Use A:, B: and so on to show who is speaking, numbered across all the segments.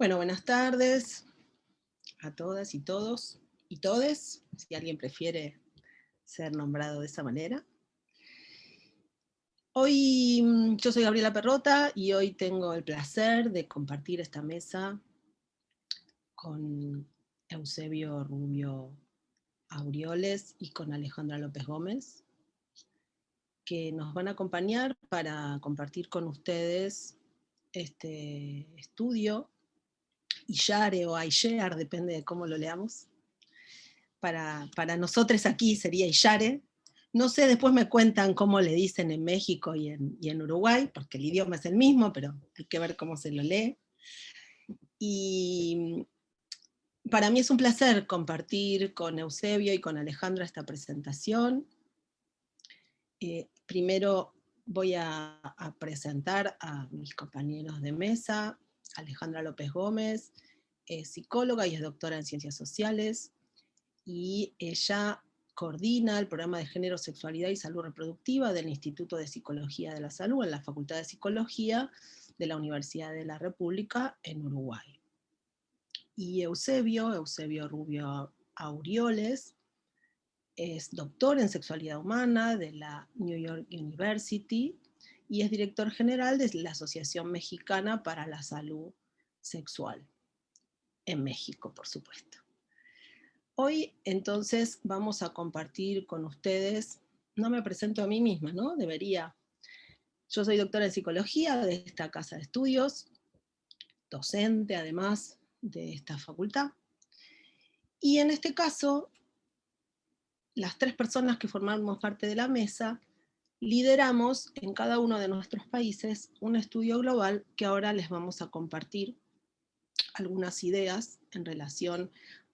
A: Bueno, buenas tardes a todas y todos y todes, si alguien prefiere ser nombrado de esa manera. Hoy mm, yo soy Gabriela Perrota y hoy tengo el placer de compartir esta mesa con Eusebio Rubio Aureoles y con Alejandra López Gómez, que nos van a acompañar para compartir con ustedes este estudio, Iyare o Ayer, depende de cómo lo leamos. Para, para nosotros aquí sería Iyare. No sé, después me cuentan cómo le dicen en México y en, y en Uruguay, porque el idioma es el mismo, pero hay que ver cómo se lo lee. Y para mí es un placer compartir con Eusebio y con Alejandra esta presentación. Eh, primero voy a, presentar a mis compañeros de mesa, Alejandra López Gómez, es psicóloga y es doctora en ciencias sociales, y ella coordina el programa de género, sexualidad y salud reproductiva del Instituto de Psicología de la Salud en la Facultad de Psicología de la Universidad de la República en Uruguay. Y Eusebio, Eusebio Rubio Aureoles, es doctor en sexualidad humana de la New York University y es director general de la Asociación Mexicana para la Salud Sexual, en México, por supuesto. Hoy, entonces, vamos a compartir con ustedes, no me presento a mí misma, ¿no? Debería. Yo soy doctora en psicología de esta casa de estudios, docente además de esta facultad. Y en este caso, las tres personas que formamos parte de la mesa, lideramos en cada uno de nuestros países un estudio global que ahora les vamos a compartir algunas ideas en relación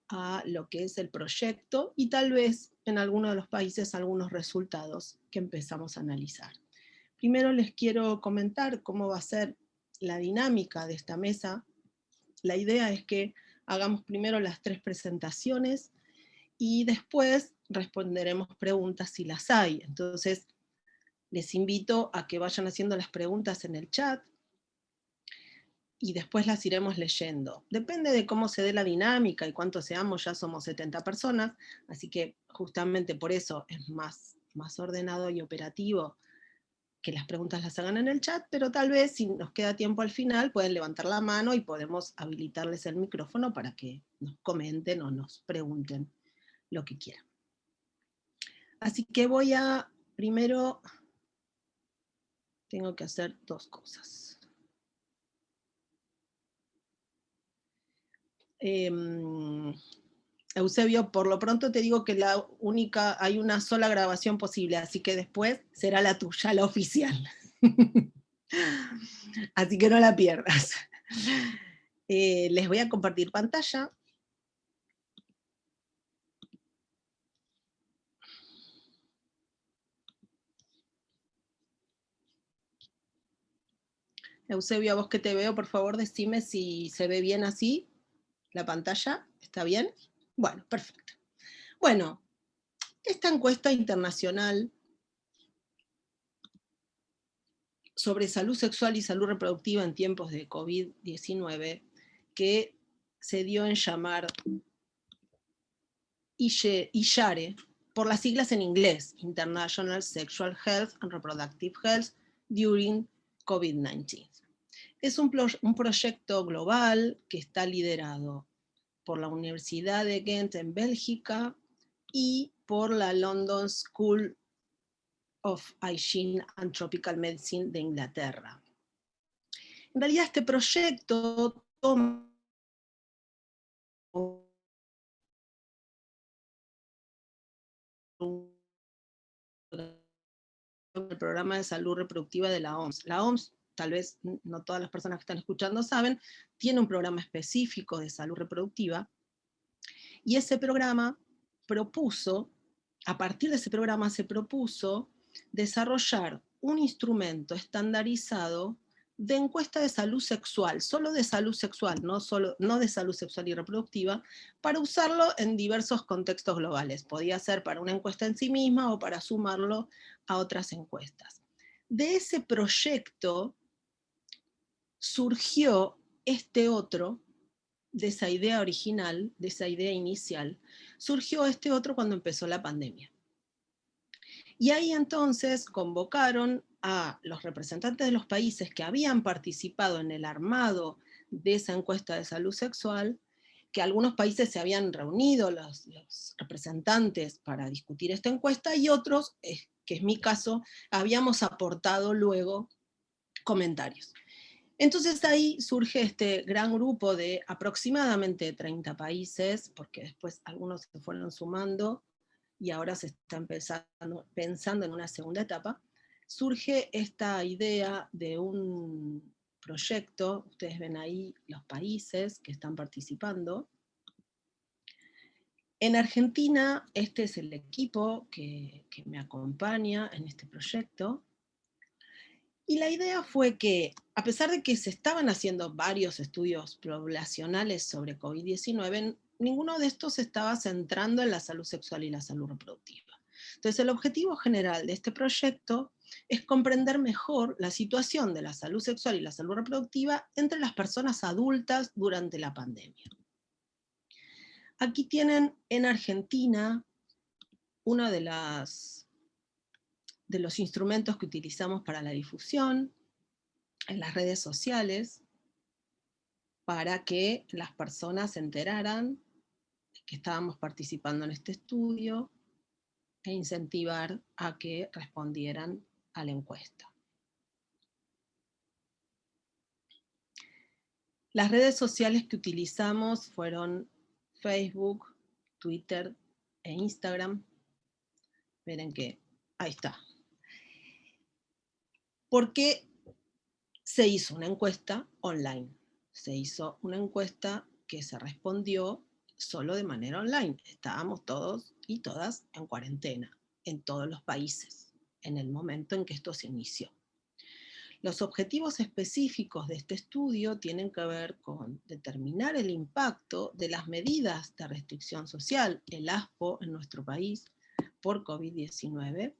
A: a lo que es el proyecto y tal vez en alguno de los países algunos resultados que empezamos a analizar. Primero les quiero comentar cómo va a ser la dinámica de esta mesa la idea es que hagamos primero las tres presentaciones y después responderemos preguntas si las hay. Entonces, les invito a que vayan haciendo las preguntas en el chat y después las iremos leyendo. Depende de cómo se dé la dinámica y cuánto seamos, ya somos 70 personas, así que justamente por eso es más, más ordenado y operativo que las preguntas las hagan en el chat, pero tal vez si nos queda tiempo al final pueden levantar la mano y podemos habilitarles el micrófono para que nos comenten o nos pregunten lo que quieran. Así que voy a, primero, tengo que hacer dos cosas. Em, Eusebio, por lo pronto te digo que la única, hay una sola grabación posible, así que después será la tuya, la oficial. así que no la pierdas. Eh, les voy a compartir pantalla. Eusebio, a vos que te veo, por favor decime si se ve bien así, la pantalla, ¿está bien? Bueno, perfecto. Bueno, esta encuesta internacional sobre salud sexual y salud reproductiva en tiempos de COVID-19, que se dio en llamar ISHARE, por las siglas en inglés, International Sexual Health and Reproductive Health During COVID-19. Es un, un proyecto global que está liderado por la Universidad de Ghent en Bélgica y por la London School of Hygiene and Tropical Medicine de Inglaterra. En realidad este proyecto toma el programa de salud reproductiva de la OMS. La OMS tal vez no todas las personas que están escuchando saben, tiene un programa específico de salud reproductiva, y ese programa propuso, a partir de ese programa se propuso desarrollar un instrumento estandarizado de encuesta de salud sexual, solo de salud sexual, no, solo, no de salud sexual y reproductiva, para usarlo en diversos contextos globales. Podía ser para una encuesta en sí misma o para sumarlo a otras encuestas. De ese proyecto surgió este otro, de esa idea original, de esa idea inicial, surgió este otro cuando empezó la pandemia. Y ahí entonces convocaron a los representantes de los países que habían participado en el armado de esa encuesta de salud sexual, que algunos países se habían reunido, los, representantes, para discutir esta encuesta, y otros, que es mi caso, habíamos aportado luego comentarios. Entonces ahí surge este gran grupo de aproximadamente 30 países, porque después algunos se fueron sumando, y ahora se está empezando, pensando en una segunda etapa, surge esta idea de un proyecto, ustedes ven ahí los países que están participando. En Argentina, este es el equipo que me acompaña en este proyecto, y la idea fue que, a pesar de que se estaban haciendo varios estudios poblacionales sobre COVID-19, ninguno de estos se estaba centrando en la salud sexual y la salud reproductiva. Entonces el objetivo general de este proyecto es comprender mejor la situación de la salud sexual y la salud reproductiva entre las personas adultas durante la pandemia. Aquí tienen en Argentina una de las de los instrumentos que utilizamos para la difusión en las redes sociales para que las personas se enteraran que estábamos participando en este estudio e incentivar a que respondieran a la encuesta. Las redes sociales que utilizamos fueron Facebook, Twitter e Instagram. Miren que, ahí está. Porque se hizo una encuesta online. Se hizo una encuesta que se respondió solo de manera online. Estábamos todos y todas en cuarentena, en todos los países, en el momento en que esto se inició. Los objetivos específicos de este estudio tienen que ver con determinar el impacto de las medidas de restricción social, el ASPO en nuestro país, por COVID-19,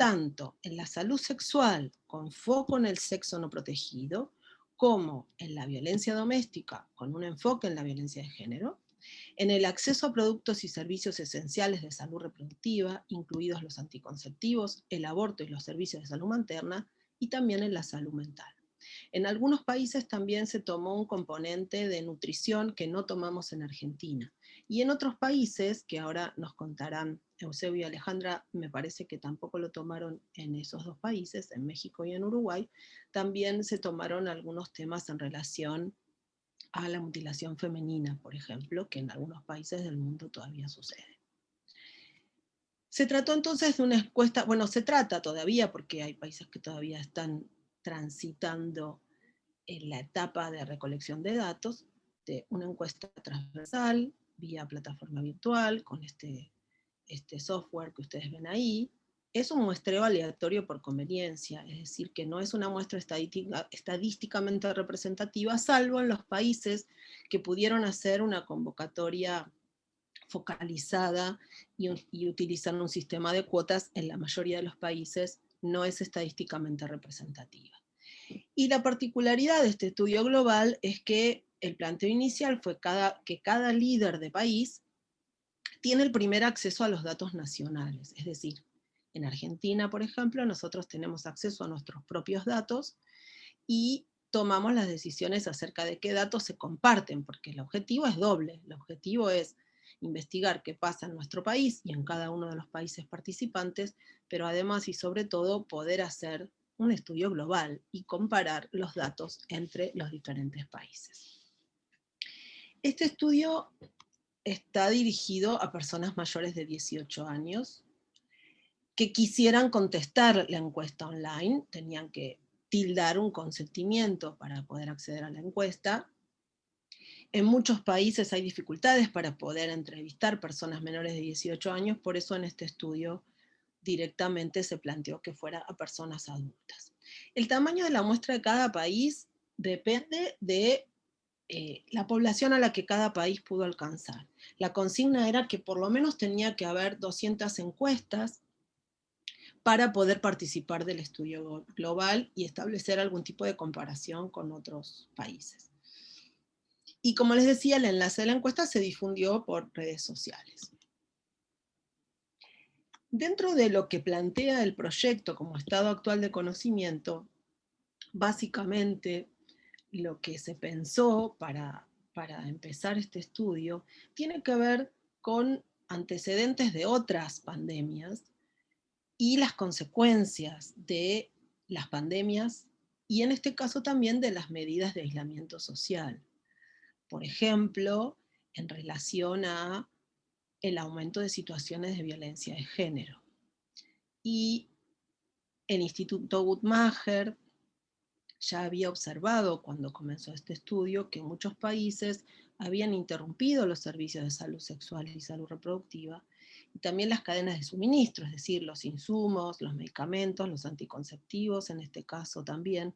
A: tanto en la salud sexual con foco en el sexo no protegido, como en la violencia doméstica con un enfoque en la violencia de género, en el acceso a productos y servicios esenciales de salud reproductiva, incluidos los anticonceptivos, el aborto y los servicios de salud materna, y también en la salud mental. En algunos países también se tomó un componente de nutrición que no tomamos en Argentina. Y en otros países, que ahora nos contarán Eusebio y Alejandra, me parece que tampoco lo tomaron en esos dos países, en México y en Uruguay, también se tomaron algunos temas en relación a la mutilación femenina, por ejemplo, que en algunos países del mundo todavía sucede. Se trató entonces de una encuesta, bueno, se trata todavía porque hay países que todavía están transitando en la etapa de recolección de datos, de una encuesta transversal vía plataforma virtual con este, este software que ustedes ven ahí, es un muestreo aleatorio por conveniencia, es decir, que no es una muestra estadísticamente representativa, salvo en los países que pudieron hacer una convocatoria focalizada y, y utilizar un sistema de cuotas, en la mayoría de los países no es estadísticamente representativa. Y la particularidad de este estudio global es que el planteo inicial fue cada, que cada líder de país tiene el primer acceso a los datos nacionales, es decir, en Argentina, por ejemplo, nosotros tenemos acceso a nuestros propios datos y tomamos las decisiones acerca de qué datos se comparten, porque el objetivo es doble. El objetivo es investigar qué pasa en nuestro país y en cada uno de los países participantes, pero además y sobre todo poder hacer un estudio global y comparar los datos entre los diferentes países. Este estudio está dirigido a personas mayores de 18 años, que quisieran contestar la encuesta online, tenían que tildar un consentimiento para poder acceder a la encuesta. En muchos países hay dificultades para poder entrevistar personas menores de 18 años, por eso en este estudio directamente se planteó que fuera a personas adultas. El tamaño de la muestra de cada país depende de eh, la población a la que cada país pudo alcanzar. La consigna era que por lo menos tenía que haber 200 encuestas para poder participar del estudio global y establecer algún tipo de comparación con otros países. Y como les decía, el enlace de la encuesta se difundió por redes sociales. Dentro de lo que plantea el proyecto como estado actual de conocimiento, básicamente lo que se pensó para, para empezar este estudio tiene que ver con antecedentes de otras pandemias y las consecuencias de las pandemias y en este caso también de las medidas de aislamiento social. Por ejemplo, en relación a el aumento de situaciones de violencia de género. Y el Instituto Guttmacher ya había observado cuando comenzó este estudio que muchos países habían interrumpido los servicios de salud sexual y salud reproductiva, y también las cadenas de suministro, es decir, los insumos, los medicamentos, los anticonceptivos, en este caso también,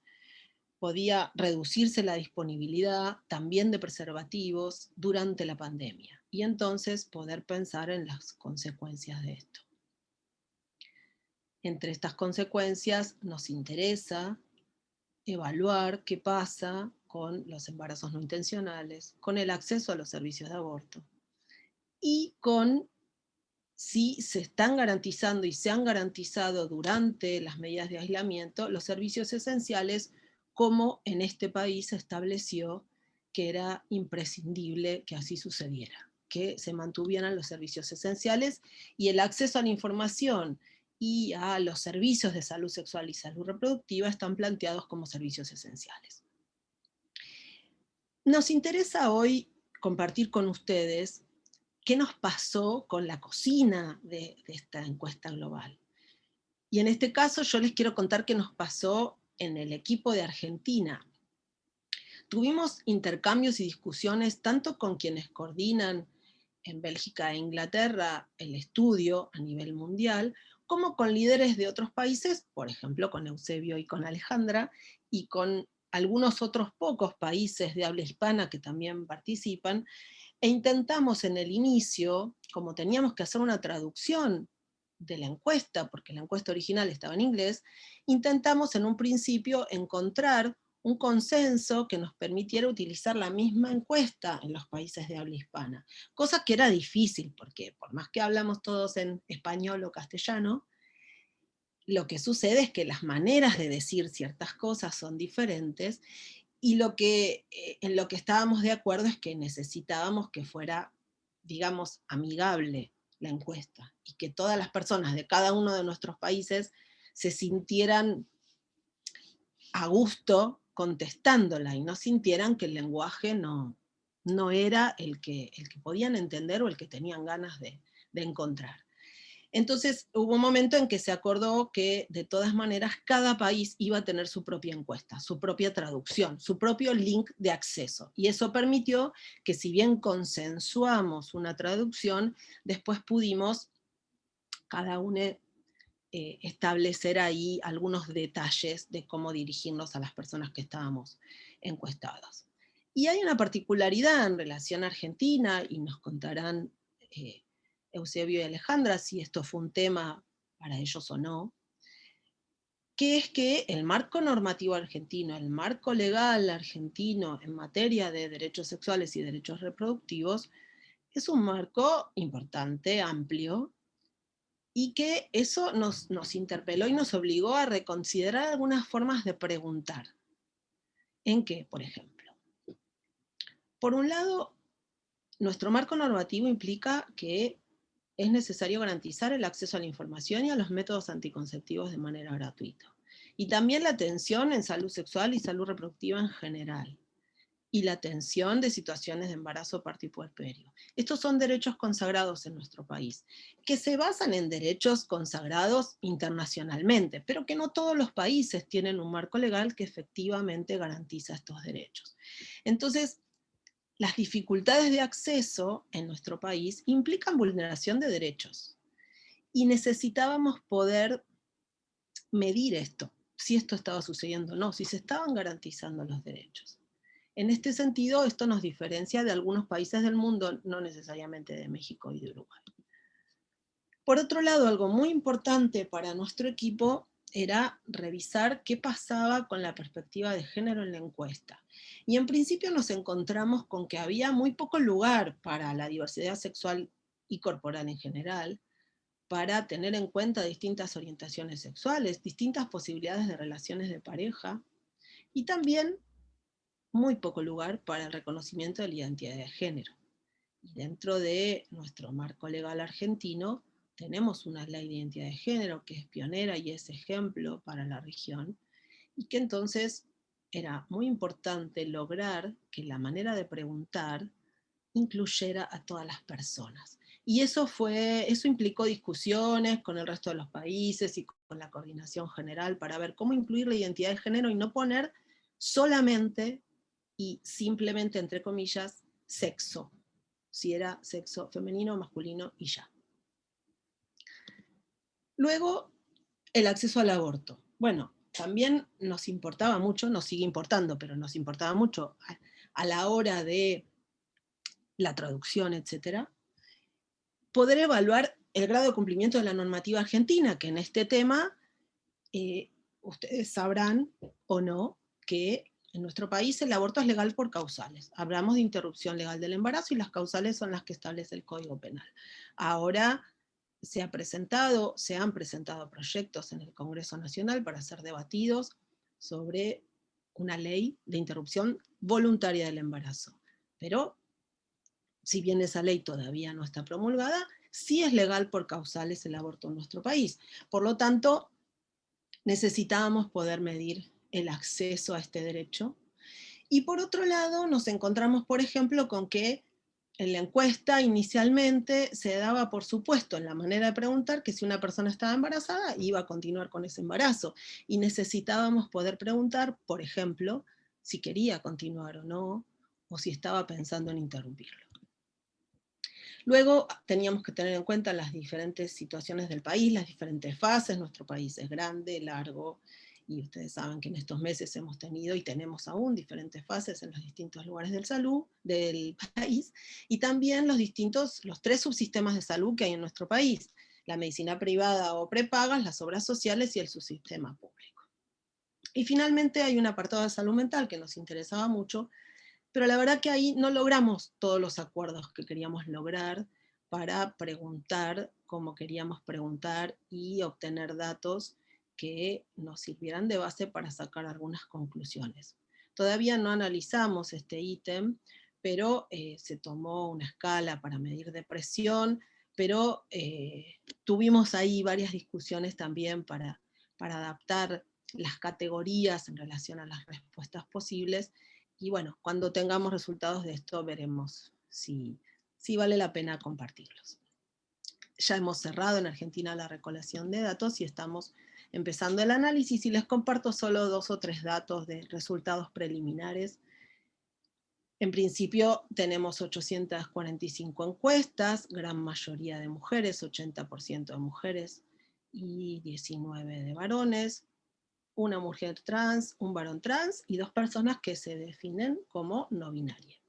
A: podía reducirse la disponibilidad también de preservativos durante la pandemia, y entonces poder pensar en las consecuencias de esto. Entre estas consecuencias nos interesa evaluar qué pasa con los embarazos no intencionales, con el acceso a los servicios de aborto, y con si se están garantizando y se han garantizado durante las medidas de aislamiento los servicios esenciales como en este país se estableció que era imprescindible que así sucediera, que se mantuvieran los servicios esenciales y el acceso a la información y a los servicios de salud sexual y salud reproductiva están planteados como servicios esenciales. Nos interesa hoy compartir con ustedes qué nos pasó con la cocina de, de esta encuesta global. Y en este caso yo les quiero contar qué nos pasó en el equipo de Argentina. Tuvimos intercambios y discusiones tanto con quienes coordinan en Bélgica e Inglaterra el estudio a nivel mundial, como con líderes de otros países, por ejemplo con Eusebio y con Alejandra, y con algunos otros pocos países de habla hispana que también participan, e intentamos en el inicio, como teníamos que hacer una traducción de la encuesta, porque la encuesta original estaba en inglés, intentamos en un principio encontrar un consenso que nos permitiera utilizar la misma encuesta en los países de habla hispana, cosa que era difícil, porque por más que hablamos todos en español o castellano, lo que sucede es que las maneras de decir ciertas cosas son diferentes, y lo que, eh, en lo que estábamos de acuerdo es que necesitábamos que fuera, digamos, amigable la encuesta, y que todas las personas de cada uno de nuestros países se sintieran a gusto contestándola y no sintieran que el lenguaje no, no era el que, el que podían entender o el que tenían ganas de, de encontrar. Entonces hubo un momento en que se acordó que de todas maneras cada país iba a tener su propia encuesta, su propia traducción, su propio link de acceso. Y eso permitió que si bien consensuamos una traducción, después pudimos cada uno eh, establecer ahí algunos detalles de cómo dirigirnos a las personas que estábamos encuestadas. Y hay una particularidad en relación a Argentina, y nos contarán eh, Eusebio y Alejandra si esto fue un tema para ellos o no, que es que el marco normativo argentino, el marco legal argentino en materia de derechos sexuales y derechos reproductivos, es un marco importante, amplio, y que eso nos, nos interpeló y nos obligó a reconsiderar algunas formas de preguntar. ¿En qué, por ejemplo? Por un lado, nuestro marco normativo implica que es necesario garantizar el acceso a la información y a los métodos anticonceptivos de manera gratuita. Y también la atención en salud sexual y salud reproductiva en general y la atención de situaciones de embarazo, parto y puerperio. Estos son derechos consagrados en nuestro país, que se basan en derechos consagrados internacionalmente, pero que no todos los países tienen un marco legal que efectivamente garantiza estos derechos. Entonces, las dificultades de acceso en nuestro país implican vulneración de derechos. Y necesitábamos poder medir esto, si esto estaba sucediendo o no, si se estaban garantizando los derechos. En este sentido, esto nos diferencia de algunos países del mundo, no necesariamente de México y de Uruguay. Por otro lado, algo muy importante para nuestro equipo era revisar qué pasaba con la perspectiva de género en la encuesta. Y en principio nos encontramos con que había muy poco lugar para la diversidad sexual y corporal en general, para tener en cuenta distintas orientaciones sexuales, distintas posibilidades de relaciones de pareja, y también muy poco lugar para el reconocimiento de la identidad de género. Y dentro de nuestro marco legal argentino, tenemos una ley de identidad de género que es pionera y es ejemplo para la región, y que entonces era muy importante lograr que la manera de preguntar incluyera a todas las personas. Y eso, fue, eso implicó discusiones con el resto de los países y con la coordinación general para ver cómo incluir la identidad de género y no poner solamente y simplemente, entre comillas, sexo. Si era sexo femenino masculino y ya. Luego, el acceso al aborto. Bueno, también nos importaba mucho, nos sigue importando, pero nos importaba mucho a, a la hora de la traducción, etcétera, poder evaluar el grado de cumplimiento de la normativa argentina, que en este tema eh, ustedes sabrán o no que en nuestro país el aborto es legal por causales. Hablamos de interrupción legal del embarazo y las causales son las que establece el Código Penal. Ahora se, ha presentado, se han presentado proyectos en el Congreso Nacional para ser debatidos sobre una ley de interrupción voluntaria del embarazo. Pero si bien esa ley todavía no está promulgada, sí es legal por causales el aborto en nuestro país. Por lo tanto, necesitábamos poder medir el acceso a este derecho. Y por otro lado, nos encontramos, por ejemplo, con que en la encuesta inicialmente se daba por supuesto en la manera de preguntar que si una persona estaba embarazada iba a continuar con ese embarazo. Y necesitábamos poder preguntar, por ejemplo, si quería continuar o no, o si estaba pensando en interrumpirlo. Luego teníamos que tener en cuenta las diferentes situaciones del país, las diferentes fases, nuestro país es grande, largo, y ustedes saben que en estos meses hemos tenido y tenemos aún diferentes fases en los distintos lugares del, salud, del país, y también los distintos, los tres subsistemas de salud que hay en nuestro país, la medicina privada o prepagas, las obras sociales y el subsistema público. Y finalmente hay un apartado de salud mental que nos interesaba mucho, pero la verdad que ahí no logramos todos los acuerdos que queríamos lograr para preguntar como queríamos preguntar y obtener datos que nos sirvieran de base para sacar algunas conclusiones. Todavía no analizamos este ítem, pero eh, se tomó una escala para medir depresión, pero eh, tuvimos ahí varias discusiones también para, para adaptar las categorías en relación a las respuestas posibles, y bueno, cuando tengamos resultados de esto veremos si, si vale la pena compartirlos. Ya hemos cerrado en Argentina la recolección de datos y estamos empezando el análisis y les comparto solo dos o tres datos de resultados preliminares. En principio tenemos 845 encuestas, gran mayoría de mujeres, 80% de mujeres y 19 de varones una mujer trans, un varón trans y dos personas que se definen como no binarias.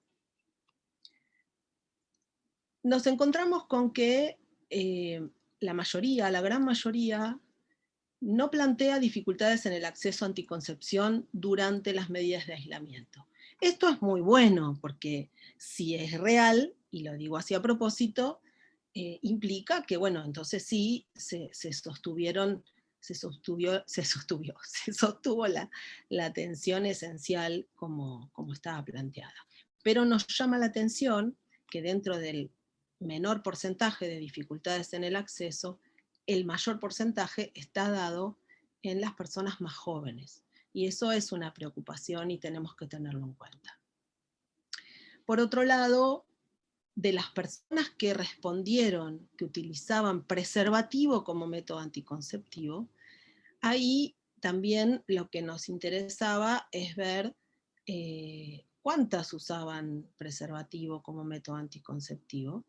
A: Nos encontramos con que eh, la mayoría, la gran mayoría, no plantea dificultades en el acceso a anticoncepción durante las medidas de aislamiento. Esto es muy bueno, porque si es real, y lo digo así a propósito, eh, implica que, bueno, entonces sí se, sostuvieron se sostuvo, se se sostuvo la, la atención esencial como, como estaba planteada. Pero nos llama la atención que dentro del menor porcentaje de dificultades en el acceso, el mayor porcentaje está dado en las personas más jóvenes. Y eso es una preocupación y tenemos que tenerlo en cuenta. Por otro lado, de las personas que respondieron que utilizaban preservativo como método anticonceptivo, ahí también lo que nos interesaba es ver eh, cuántas usaban preservativo como método anticonceptivo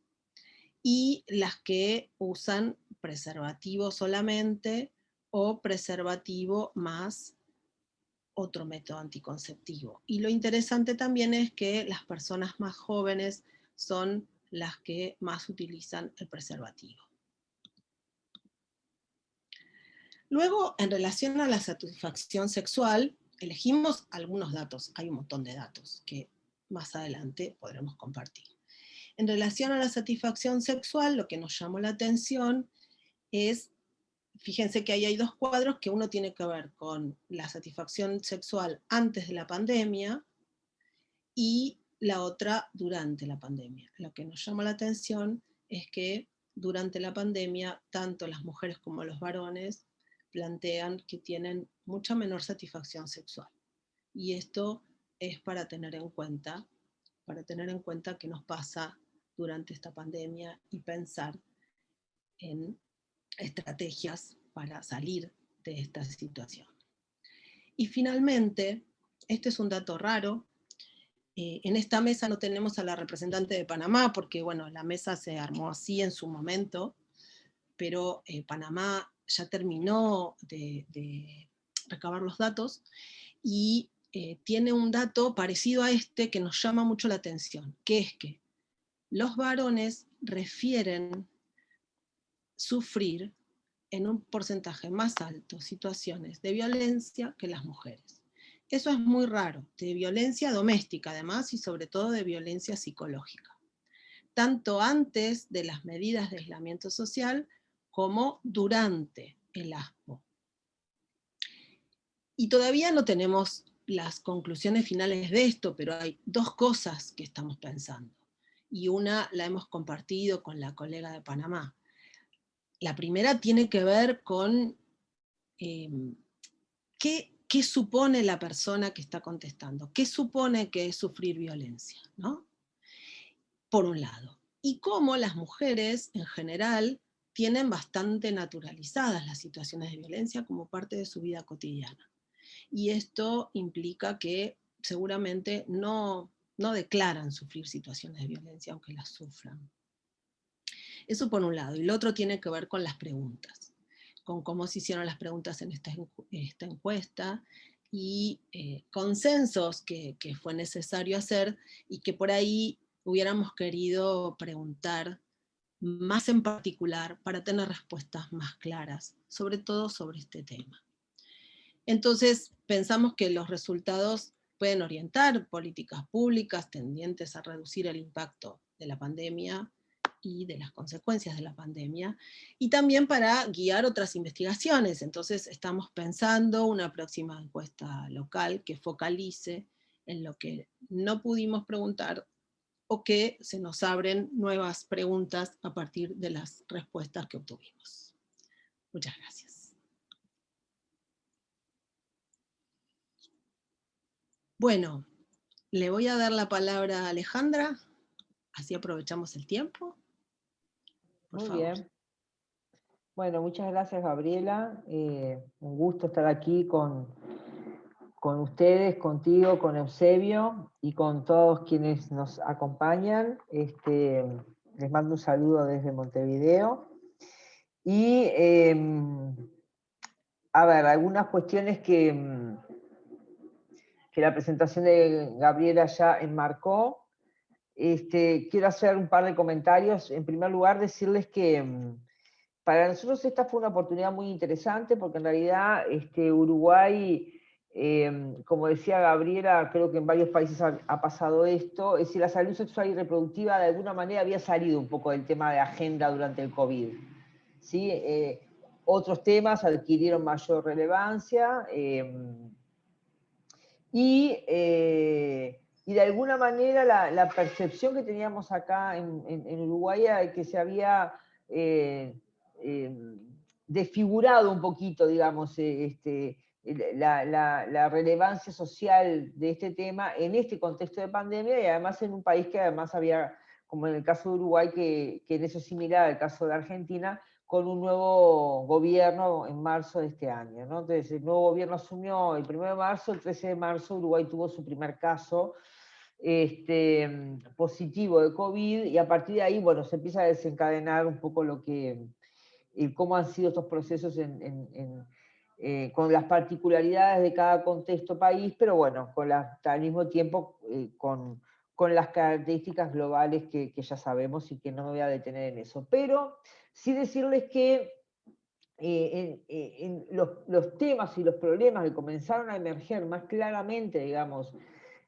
A: y las que usan preservativo solamente o preservativo más otro método anticonceptivo. Y lo interesante también es que las personas más jóvenes son las que más utilizan el preservativo. Luego, en relación a la satisfacción sexual, elegimos algunos datos, hay un montón de datos que más adelante podremos compartir. En relación a la satisfacción sexual, lo que nos llamó la atención es, fíjense que ahí hay dos cuadros, que uno tiene que ver con la satisfacción sexual antes de la pandemia, y la otra durante la pandemia. Lo que nos llama la atención es que durante la pandemia, tanto las mujeres como los varones plantean que tienen mucha menor satisfacción sexual. Y esto es para tener en cuenta, para tener en cuenta nos pasa durante esta pandemia y pensar en estrategias para salir de esta situación. Y finalmente, este es un dato raro, eh, en esta mesa no tenemos a la representante de Panamá, porque bueno, la mesa se armó así en su momento, pero eh, Panamá ya terminó de, recabar los datos, y eh, tiene un dato parecido a este que nos llama mucho la atención, que es que los varones refieren sufrir en un porcentaje más alto situaciones de violencia que las mujeres. Eso es muy raro, de violencia doméstica además y sobre todo de violencia psicológica. Tanto antes de las medidas de aislamiento social como durante el ASPO. Y todavía no tenemos las conclusiones finales de esto, pero hay dos cosas que estamos pensando. Y una la hemos compartido con la colega de Panamá. La primera tiene que ver con eh, qué qué supone la persona que está contestando, qué supone que es sufrir violencia, ¿no? Por un lado. Y cómo las mujeres, en general, tienen bastante naturalizadas las situaciones de violencia como parte de su vida cotidiana. Y esto implica que seguramente no, no declaran sufrir situaciones de violencia, aunque las sufran. Eso por un lado. Y lo otro tiene que ver con las preguntas con cómo se hicieron las preguntas en esta, encuesta, y eh, consensos que, fue necesario hacer, y que por ahí hubiéramos querido preguntar más en particular para tener respuestas más claras, sobre todo sobre este tema. Entonces pensamos que los resultados pueden orientar políticas públicas tendientes a reducir el impacto de la pandemia y de las consecuencias de la pandemia, y también para guiar otras investigaciones. Entonces estamos pensando una próxima encuesta local que focalice en lo que no pudimos preguntar o que se nos abren nuevas preguntas a partir de las respuestas que obtuvimos. Muchas gracias. Bueno, le voy a dar la palabra a Alejandra, así aprovechamos el tiempo.
B: Muy bien. Bueno, muchas gracias Gabriela. Eh, un gusto estar aquí con, con ustedes, contigo, con Eusebio y con todos quienes nos acompañan. Este, les mando un saludo desde Montevideo. Y em, a ver, algunas cuestiones que, em, que la presentación de Gabriela ya enmarcó. Este, quiero hacer un par de comentarios. En primer lugar, decirles que mm, para nosotros esta fue una oportunidad muy interesante porque en realidad este, Uruguay, em, como decía Gabriela, creo que en varios países ha, pasado esto, es decir, la salud sexual y reproductiva de alguna manera había salido un poco del tema de agenda durante el COVID. ¿sí? Eh, otros temas adquirieron mayor relevancia em, y eh, y de alguna manera la, percepción que teníamos acá en, Uruguay era que se había eh, eh, desfigurado un poquito, digamos, este, la, relevancia social de este tema en este contexto de pandemia y además en un país que además había, como en el caso de Uruguay, que, que en eso es similar al caso de Argentina, con un nuevo gobierno en marzo de este año. Entonces, el nuevo gobierno asumió el 1 de marzo, el 13 de marzo Uruguay tuvo su primer caso este, positivo de COVID y a partir de ahí, bueno, se empieza a desencadenar un poco lo que, cómo han sido estos procesos eh, con las particularidades de cada contexto país, pero bueno, con al mismo tiempo eh, con, con, las características globales que, ya sabemos y que no me voy a detener en eso. Pero sí decirles que eh, los, temas y los problemas que comenzaron a emerger más claramente, digamos,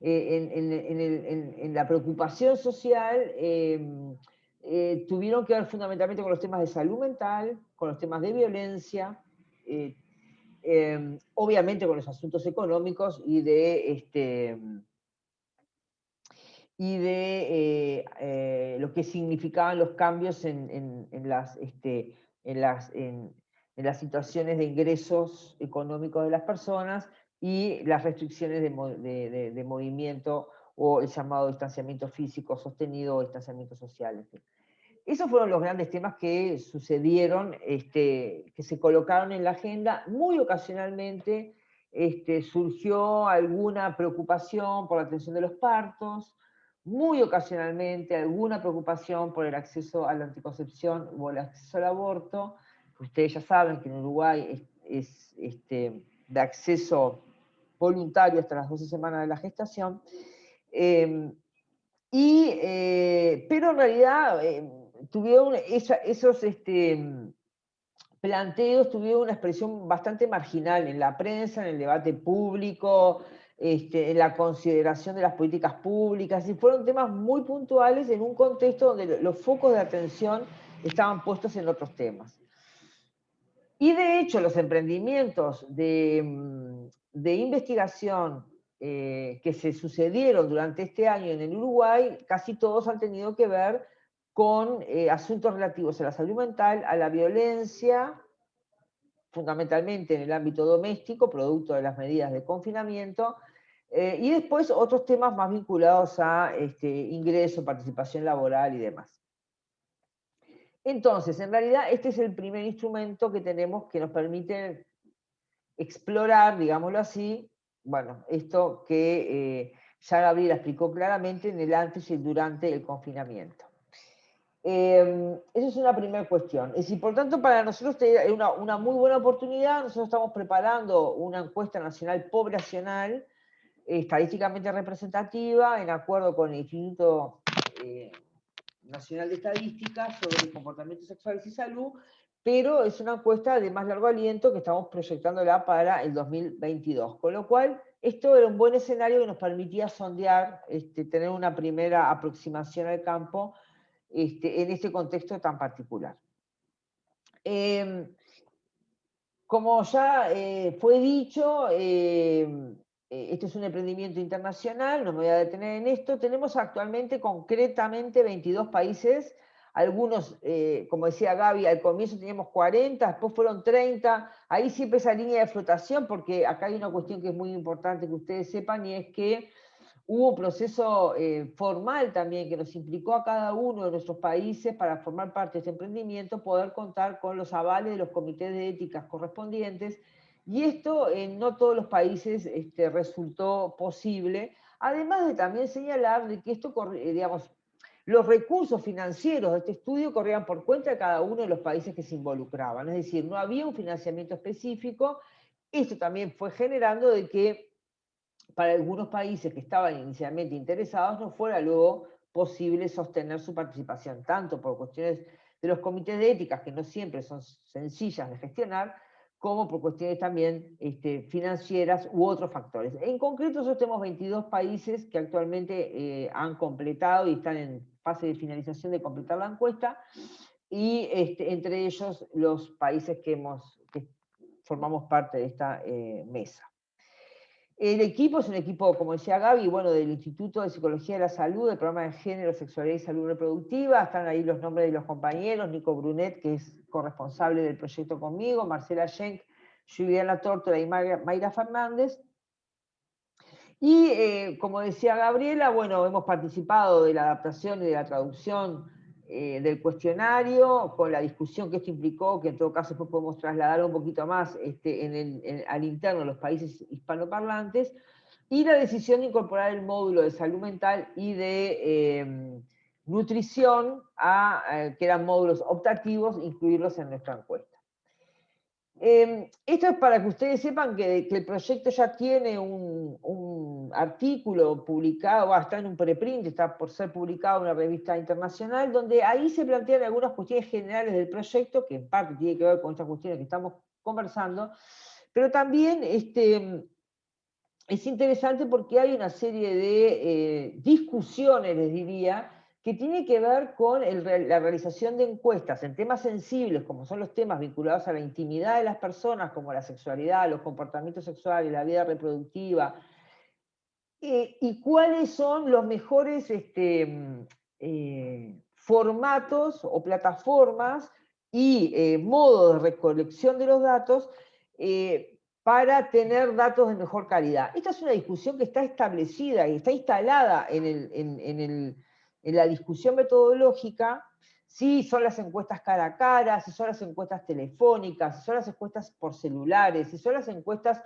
B: en, la preocupación social, em, tuvieron que ver fundamentalmente con los temas de salud mental, con los temas de violencia, em, obviamente con los asuntos económicos y de este, y de eh, eh, lo que significaban los cambios en, las, este, en, las, en, las situaciones de ingresos económicos de las personas y las restricciones de, movimiento o el llamado distanciamiento físico sostenido o distanciamiento social. Esos fueron los grandes temas que sucedieron, este, que se colocaron en la agenda. Muy ocasionalmente este, surgió alguna preocupación por la atención de los partos, muy ocasionalmente alguna preocupación por el acceso a la anticoncepción o el acceso al aborto. Ustedes ya saben que en Uruguay es, este, de acceso voluntario hasta las 12 semanas de la gestación. Em, y, eh, pero en realidad em, tuvieron esos este, planteos tuvieron una expresión bastante marginal en la prensa, en el debate público, este, en la consideración de las políticas públicas, y fueron temas muy puntuales en un contexto donde los focos de atención estaban puestos en otros temas. Y de hecho, los emprendimientos de, mm, investigación eh, que se sucedieron durante este año en el Uruguay, casi todos han tenido que ver con eh, asuntos relativos a la salud mental, a la violencia, fundamentalmente en el ámbito doméstico, producto de las medidas de confinamiento, eh, y después otros temas más vinculados a este, ingreso, participación laboral y demás. Entonces, en realidad, este es el primer instrumento que tenemos que nos permite explorar, digámoslo así, bueno, esto que eh, ya Gabriela explicó claramente en el antes y el durante el confinamiento. Eh, esa es una primera cuestión. Es importante para nosotros es una, una, muy buena oportunidad. Nosotros estamos preparando una encuesta nacional poblacional estadísticamente representativa en acuerdo con el Instituto eh, Nacional de Estadística sobre comportamientos sexuales y salud, pero es una encuesta de más largo aliento que estamos proyectándola para el 2022, con lo cual esto era un buen escenario que nos permitía sondear, este, tener una primera aproximación al campo este, en este contexto tan particular. Em, como ya eh, fue dicho, em, esto es un emprendimiento internacional, no me voy a detener en esto, tenemos actualmente concretamente 22 países, algunos, eh, como decía Gaby, al comienzo teníamos 40, después fueron 30, ahí siempre esa línea de flotación, porque acá hay una cuestión que es muy importante que ustedes sepan, y es que hubo un proceso eh, formal también que nos implicó a cada uno de nuestros países para formar parte de este emprendimiento, poder contar con los avales de los comités de éticas correspondientes, y esto en no todos los países este, resultó posible, además de también señalar de que esto, eh, digamos, los recursos financieros de este estudio corrían por cuenta de cada uno de los países que se involucraban, es decir, no había un financiamiento específico, esto también fue generando de que para algunos países que estaban inicialmente interesados no fuera luego posible sostener su participación, tanto por cuestiones de los comités de éticas, que no siempre son sencillas de gestionar, como por cuestiones también este, financieras u otros factores. En concreto, nosotros tenemos 22 países que actualmente eh, han completado y están en fase de finalización de completar la encuesta, y este, entre ellos los países que, hemos, formamos parte de esta eh, mesa. El equipo es un equipo, como decía Gaby, bueno, del Instituto de Psicología de la Salud, del programa de Género, Sexualidad y Salud Reproductiva. Están ahí los nombres de los compañeros, Nico Brunet, que es corresponsable del proyecto conmigo, Marcela Schenk, Juliana Tórtola y Mayra Fernández. Y eh, como decía Gabriela, bueno, hemos participado de la adaptación y de la traducción eh, del cuestionario, con la discusión que esto implicó, que en todo caso después podemos trasladar un poquito más este, al interno de los países hispanoparlantes, y la decisión de incorporar el módulo de salud mental y de em, nutrición, a, eh, que eran módulos optativos, incluirlos en nuestra encuesta. Em, esto es para que ustedes sepan que, el proyecto ya tiene un, artículo publicado, está en un preprint, está por ser publicado en una revista internacional, donde ahí se plantean algunas cuestiones generales del proyecto, que en parte tiene que ver con estas cuestiones que estamos conversando, pero también este, es interesante porque hay una serie de eh, discusiones, les diría, que tiene que ver con la realización de encuestas en temas sensibles, como son los temas vinculados a la intimidad de las personas, como la sexualidad, los comportamientos sexuales, la vida reproductiva, eh, y cuáles son los mejores este, eh, formatos o plataformas y eh, modos de recolección de los datos para tener datos de mejor calidad. Esta es una discusión que está establecida y está instalada en en el en la discusión metodológica, si son las encuestas cara a cara, si son las encuestas telefónicas, si son las encuestas por celulares, si son las encuestas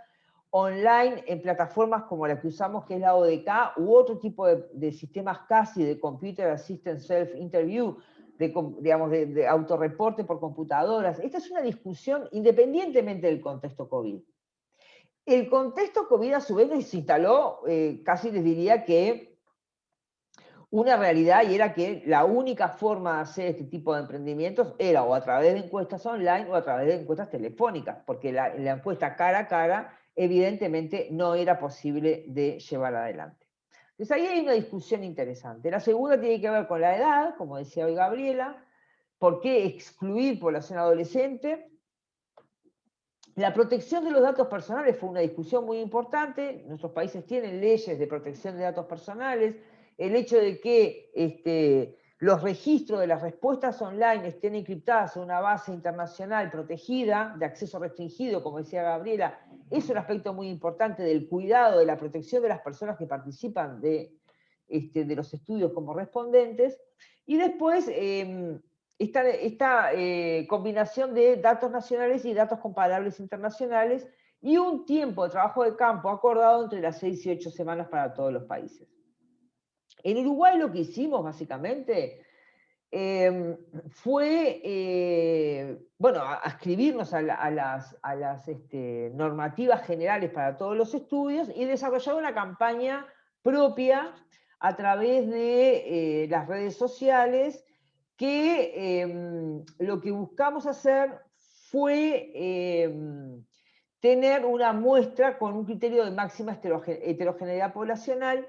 B: online en plataformas como la que usamos, que es la ODK, u otro tipo de, sistemas casi de Computer Assistant Self-Interview, de, digamos, de, autorreporte por computadoras. Esta es una discusión independientemente del contexto COVID. El contexto COVID a su vez se instaló, eh, casi les diría que una realidad y era que la única forma de hacer este tipo de emprendimientos era o a través de encuestas online o a través de encuestas telefónicas, porque la, encuesta cara a cara evidentemente no era posible de llevar adelante. Entonces ahí hay una discusión interesante. La segunda tiene que ver con la edad, como decía hoy Gabriela, ¿por qué excluir población adolescente? La protección de los datos personales fue una discusión muy importante. Nuestros países tienen leyes de protección de datos personales, el hecho de que este, los registros de las respuestas online estén encriptadas en una base internacional protegida, de acceso restringido, como decía Gabriela, es un aspecto muy importante del cuidado, de la protección de las personas que participan de, este, los estudios como respondentes. Y después, em, esta, eh, combinación de datos nacionales y datos comparables internacionales, y un tiempo de trabajo de campo acordado entre las 6 y 8 semanas para todos los países. En Uruguay lo que hicimos básicamente em, fue, eh, bueno, escribirnos a, las, este, normativas generales para todos los estudios y desarrollar una campaña propia a través de eh, las redes sociales que em, lo que buscamos hacer fue em, tener una muestra con un criterio de máxima heterogeneidad poblacional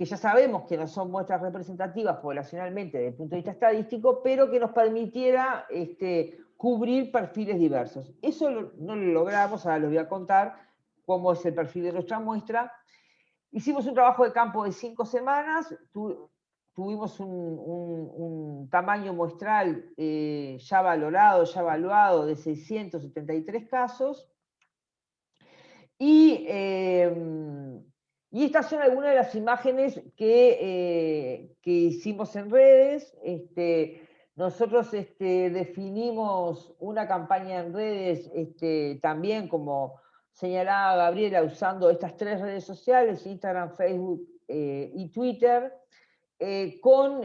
B: que ya sabemos que no son muestras representativas poblacionalmente desde el punto de vista estadístico, pero que nos permitiera este, cubrir perfiles diversos. Eso no lo logramos, ahora les voy a contar cómo es el perfil de nuestra muestra. Hicimos un trabajo de campo de cinco semanas, tuvimos un, tamaño muestral eh, ya valorado, ya evaluado de 673 casos, y eh, y estas son algunas de las imágenes que, eh, que hicimos en redes. Este, nosotros este, definimos una campaña en redes este, también, como señalaba Gabriela, usando estas tres redes sociales, Instagram, Facebook eh, y Twitter, eh, con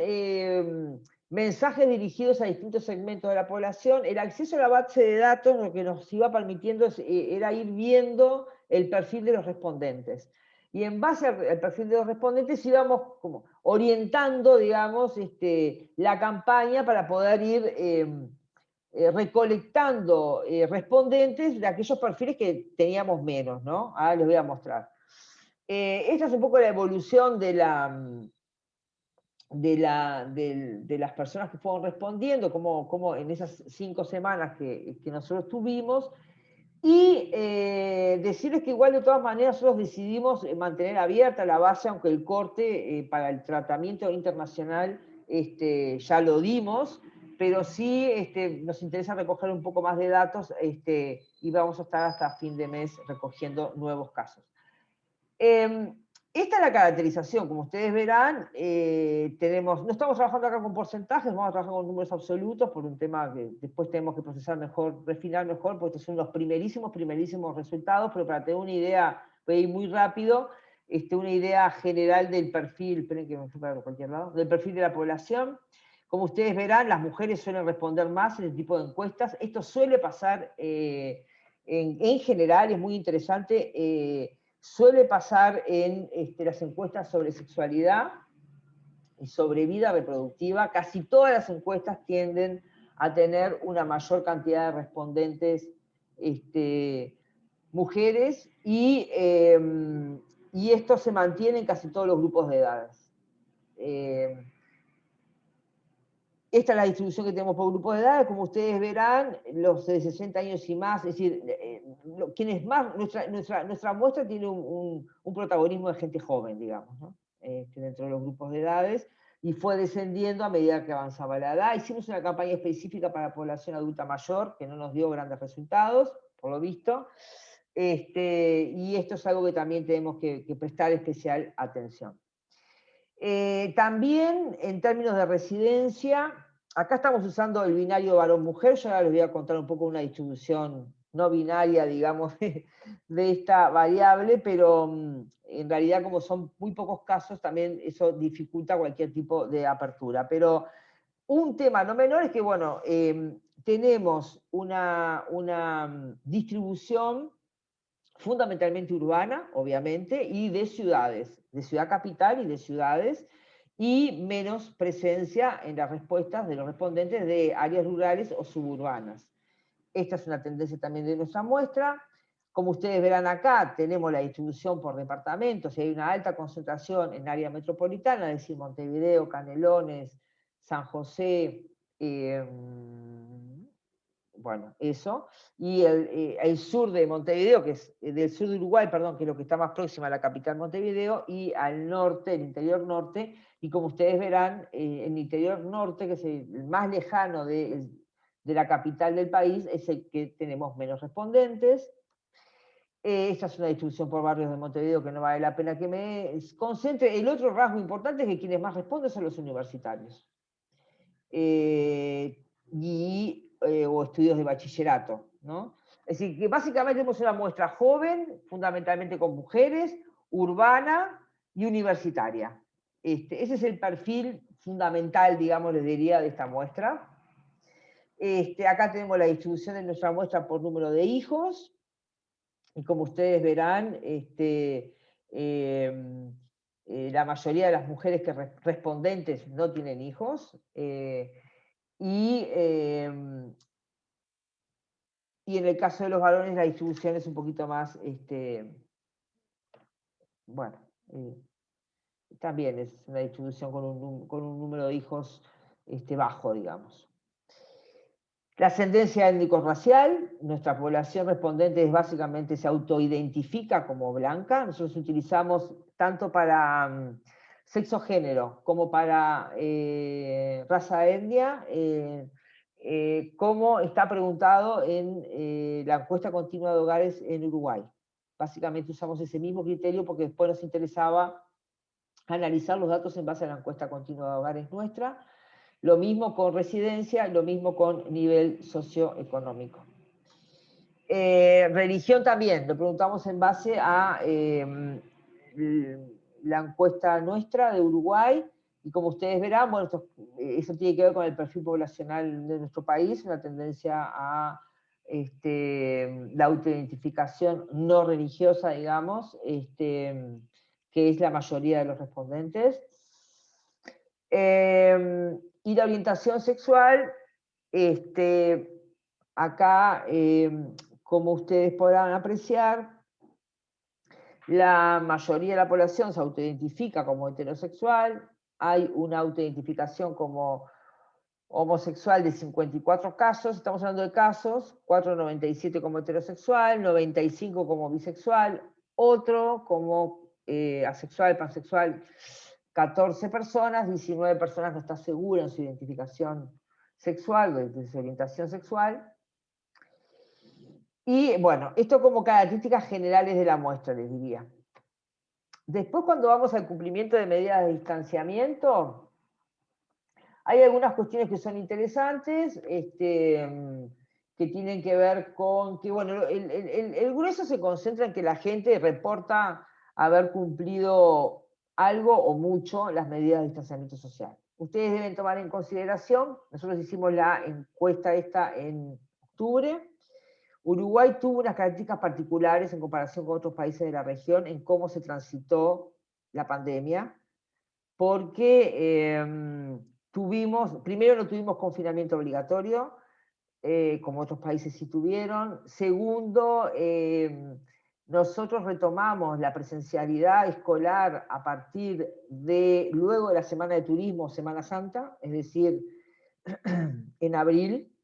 B: mensajes dirigidos a distintos segmentos de la población. El acceso a la base de datos lo que nos iba permitiendo era ir viendo el perfil de los respondentes y en base al perfil de los respondentes íbamos como orientando, digamos, este, la campaña para poder ir em, eh, recolectando eh, respondentes de aquellos perfiles que teníamos menos, ¿no? Ahora les voy a mostrar. Eh, esta es un poco la evolución de, la, de, la, de, las personas que fueron respondiendo, como, como en esas cinco semanas que, que nosotros tuvimos, y eh, decirles que igual de todas maneras nosotros decidimos eh, mantener abierta la base, aunque el corte eh, para el tratamiento internacional este, ya lo dimos, pero sí este, nos interesa recoger un poco más de datos este, y vamos a estar hasta fin de mes recogiendo nuevos casos. Em, esta es la caracterización, como ustedes verán, eh, tenemos, no estamos trabajando acá con porcentajes, vamos a trabajar con números absolutos por un tema que después tenemos que procesar mejor, refinar mejor, porque estos son los primerísimos, primerísimos resultados, pero para tener una idea, voy a ir muy rápido, este, una idea general del perfil, esperen que me cualquier lado, del perfil de la población. Como ustedes verán, las mujeres suelen responder más en este tipo de encuestas. Esto suele pasar eh, en, general, es muy interesante, eh, suele pasar en este, las encuestas sobre sexualidad y sobre vida reproductiva. Casi todas las encuestas tienden a tener una mayor cantidad de respondentes este, mujeres y, em, y, esto se mantiene en casi todos los grupos de edades. Em, esta es la distribución que tenemos por grupos de edades, como ustedes verán, los de 60 años y más, es decir, eh, quienes más, nuestra, nuestra, muestra tiene un, protagonismo de gente joven, digamos, este, dentro de los grupos de edades, y fue descendiendo a medida que avanzaba la edad. Hicimos una campaña específica para la población adulta mayor, que no nos dio grandes resultados, por lo visto, este, y esto es algo que también tenemos que, prestar especial atención. Eh, también, en términos de residencia, acá estamos usando el binario varón-mujer, yo ahora les voy a contar un poco una distribución no binaria, digamos, de, esta variable, pero mm, en realidad como son muy pocos casos, también eso dificulta cualquier tipo de apertura. Pero un tema no menor es que, bueno, em, tenemos una, una mm, distribución fundamentalmente urbana, obviamente, y de ciudades, de ciudad capital y de ciudades, y menos presencia en las respuestas de los respondentes de áreas rurales o suburbanas. Esta es una tendencia también de nuestra muestra. Como ustedes verán acá, tenemos la distribución por departamentos y hay una alta concentración en área metropolitana, es decir, Montevideo, Canelones, San José, em, bueno, eso. Y eh, el, sur de Montevideo, que es eh, del sur de Uruguay, perdón, que es lo que está más próximo a la capital Montevideo, y al norte, el interior norte, y como ustedes verán, eh, el interior norte, que es el más lejano de, de la capital del país es el que tenemos menos respondentes. Eh, esta es una distribución por barrios de Montevideo que no vale la pena que me concentre. El otro rasgo importante es que quienes más responden son los universitarios. Eh, y, eh, o estudios de bachillerato. ¿no? Es decir, que básicamente tenemos una muestra joven, fundamentalmente con mujeres, urbana y universitaria. Este, ese es el perfil fundamental, digamos, les diría, de esta muestra. Este, acá tenemos la distribución de nuestra muestra por número de hijos, y como ustedes verán, este, em, eh, la mayoría de las mujeres que respondentes no tienen hijos, eh, y, em, y en el caso de los varones la distribución es un poquito más, este, bueno, eh, también es una distribución con un, con un número de hijos este, bajo, digamos. La ascendencia étnico-racial, nuestra población respondente es básicamente se autoidentifica como blanca. Nosotros utilizamos tanto para mm, sexo-género como para eh, raza etnia, eh, eh, como está preguntado en la encuesta continua de hogares en Uruguay. Básicamente usamos ese mismo criterio porque después nos interesaba analizar los datos en base a la encuesta continua de hogares nuestra, lo mismo con residencia, lo mismo con nivel socioeconómico. Religión también, lo preguntamos en base a la encuesta nuestra de Uruguay, y como ustedes verán, bueno, eso tiene que ver con el perfil poblacional de nuestro país, una tendencia a este, la autoidentificación no religiosa, digamos, este, que es la mayoría de los respondentes. Em, y la orientación sexual, este, acá, eh, como ustedes podrán apreciar, la mayoría de la población se autoidentifica como heterosexual, hay una autoidentificación como homosexual de 54 casos, estamos hablando de casos, 497 como heterosexual, 95 como bisexual, otro como eh, asexual, pansexual, 14 personas, 19 personas no están seguras en su identificación sexual, de su orientación sexual. Y bueno, esto como características generales de la muestra, les diría. Después cuando vamos al cumplimiento de medidas de distanciamiento, hay algunas cuestiones que son interesantes, este, que tienen que ver con que, bueno, el, el grueso se concentra en que la gente reporta haber cumplido algo o mucho las medidas de distanciamiento social. ustedes deben tomar en consideración, nosotros hicimos la encuesta esta en octubre, Uruguay tuvo unas características particulares en comparación con otros países de la región en cómo se transitó la pandemia, porque em, tuvimos, primero no tuvimos confinamiento obligatorio, eh, como otros países sí tuvieron. Segundo, em, nosotros retomamos la presencialidad escolar a partir de luego de la Semana de Turismo, Semana Santa, es decir, en abril,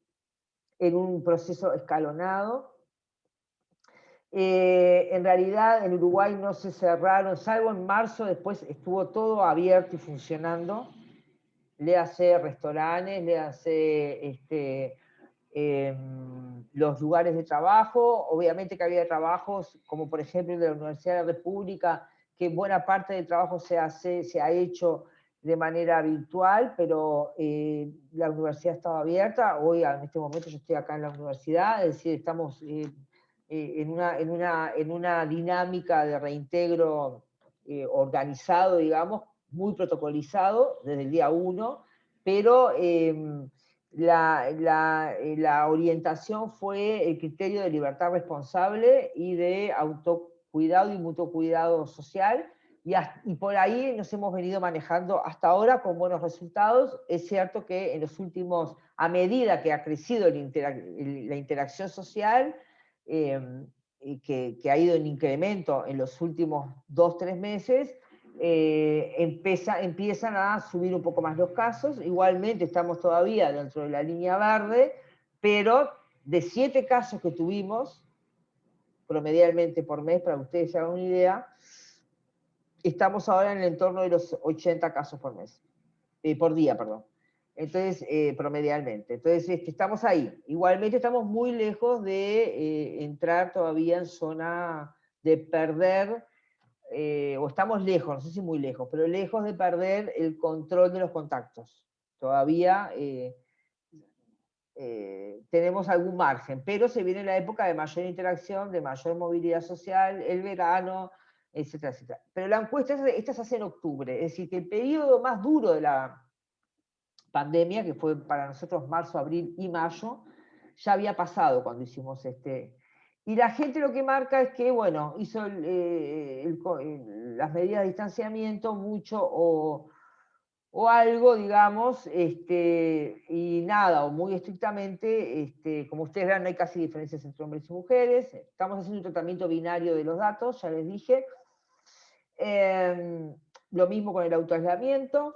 B: en un proceso escalonado. Eh, en realidad en Uruguay no se cerraron, salvo en marzo, después estuvo todo abierto y funcionando. Le hace restaurantes, le hace este, Em, los lugares de trabajo, obviamente que había trabajos, como por ejemplo de la Universidad de la República, que buena parte del trabajo se, hace, se ha hecho de manera virtual, pero eh, la universidad estaba abierta, hoy en este momento yo estoy acá en la universidad, es decir, estamos eh, eh, en, una, en, una, en, una, dinámica de reintegro organizado, digamos, muy protocolizado desde el día uno, pero em, la, eh, la, orientación fue el criterio de libertad responsable y de autocuidado y mutuo cuidado social, y, por ahí nos hemos venido manejando hasta ahora con buenos resultados. Es cierto que en los últimos, a medida que ha crecido la interacción social, em, que, ha ido en incremento en los últimos dos, tres meses, eh, empieza, empiezan a subir un poco más los casos. Igualmente estamos todavía dentro de la línea verde, pero de siete casos que tuvimos, promedialmente por mes, para que ustedes se hagan una idea, estamos ahora en el entorno de los 80 casos por mes, eh, por día, perdón. Entonces, eh, promedialmente. Entonces, este, estamos ahí. Igualmente estamos muy lejos de entrar todavía en zona de perder eh, o estamos lejos, no sé si muy lejos, pero lejos de perder el control de los contactos. Todavía eh, eh, tenemos algún margen, pero se viene la época de mayor interacción, de mayor movilidad social, el verano, etcétera, etcétera. Pero la encuesta, esta se hace en octubre, es decir, que el periodo más duro de la pandemia, que fue para nosotros marzo, abril y mayo, ya había pasado cuando hicimos este, y la gente lo que marca es que, bueno, hizo eh, las medidas de distanciamiento mucho o, algo, digamos, este, y nada, o muy estrictamente, este, como ustedes ven, no hay casi diferencias entre hombres y mujeres. Estamos haciendo un tratamiento binario de los datos, ya les dije. Em, lo mismo con el autoaislamiento.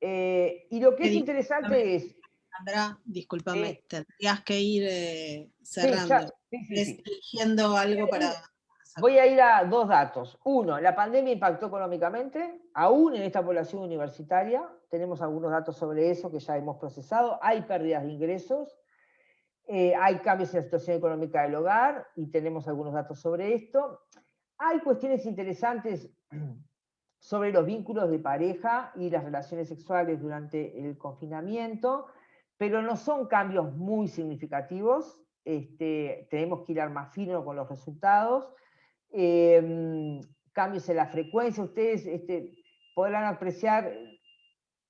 B: Eh, y lo que es interesante es,
A: Sandra, discúlpame, eh, tendrías que ir eh, cerrando, eligiendo algo para...
B: Voy a ir a dos datos. Uno, la pandemia impactó económicamente, aún en esta población universitaria. Tenemos algunos datos sobre eso que ya hemos procesado. Hay pérdidas de ingresos, eh, hay cambios en la situación económica del hogar y tenemos algunos datos sobre esto. Hay cuestiones interesantes sobre los vínculos de pareja y las relaciones sexuales durante el confinamiento pero no son cambios muy significativos, este, tenemos que ir más fino con los resultados, em, cambios en la frecuencia, ustedes este, podrán apreciar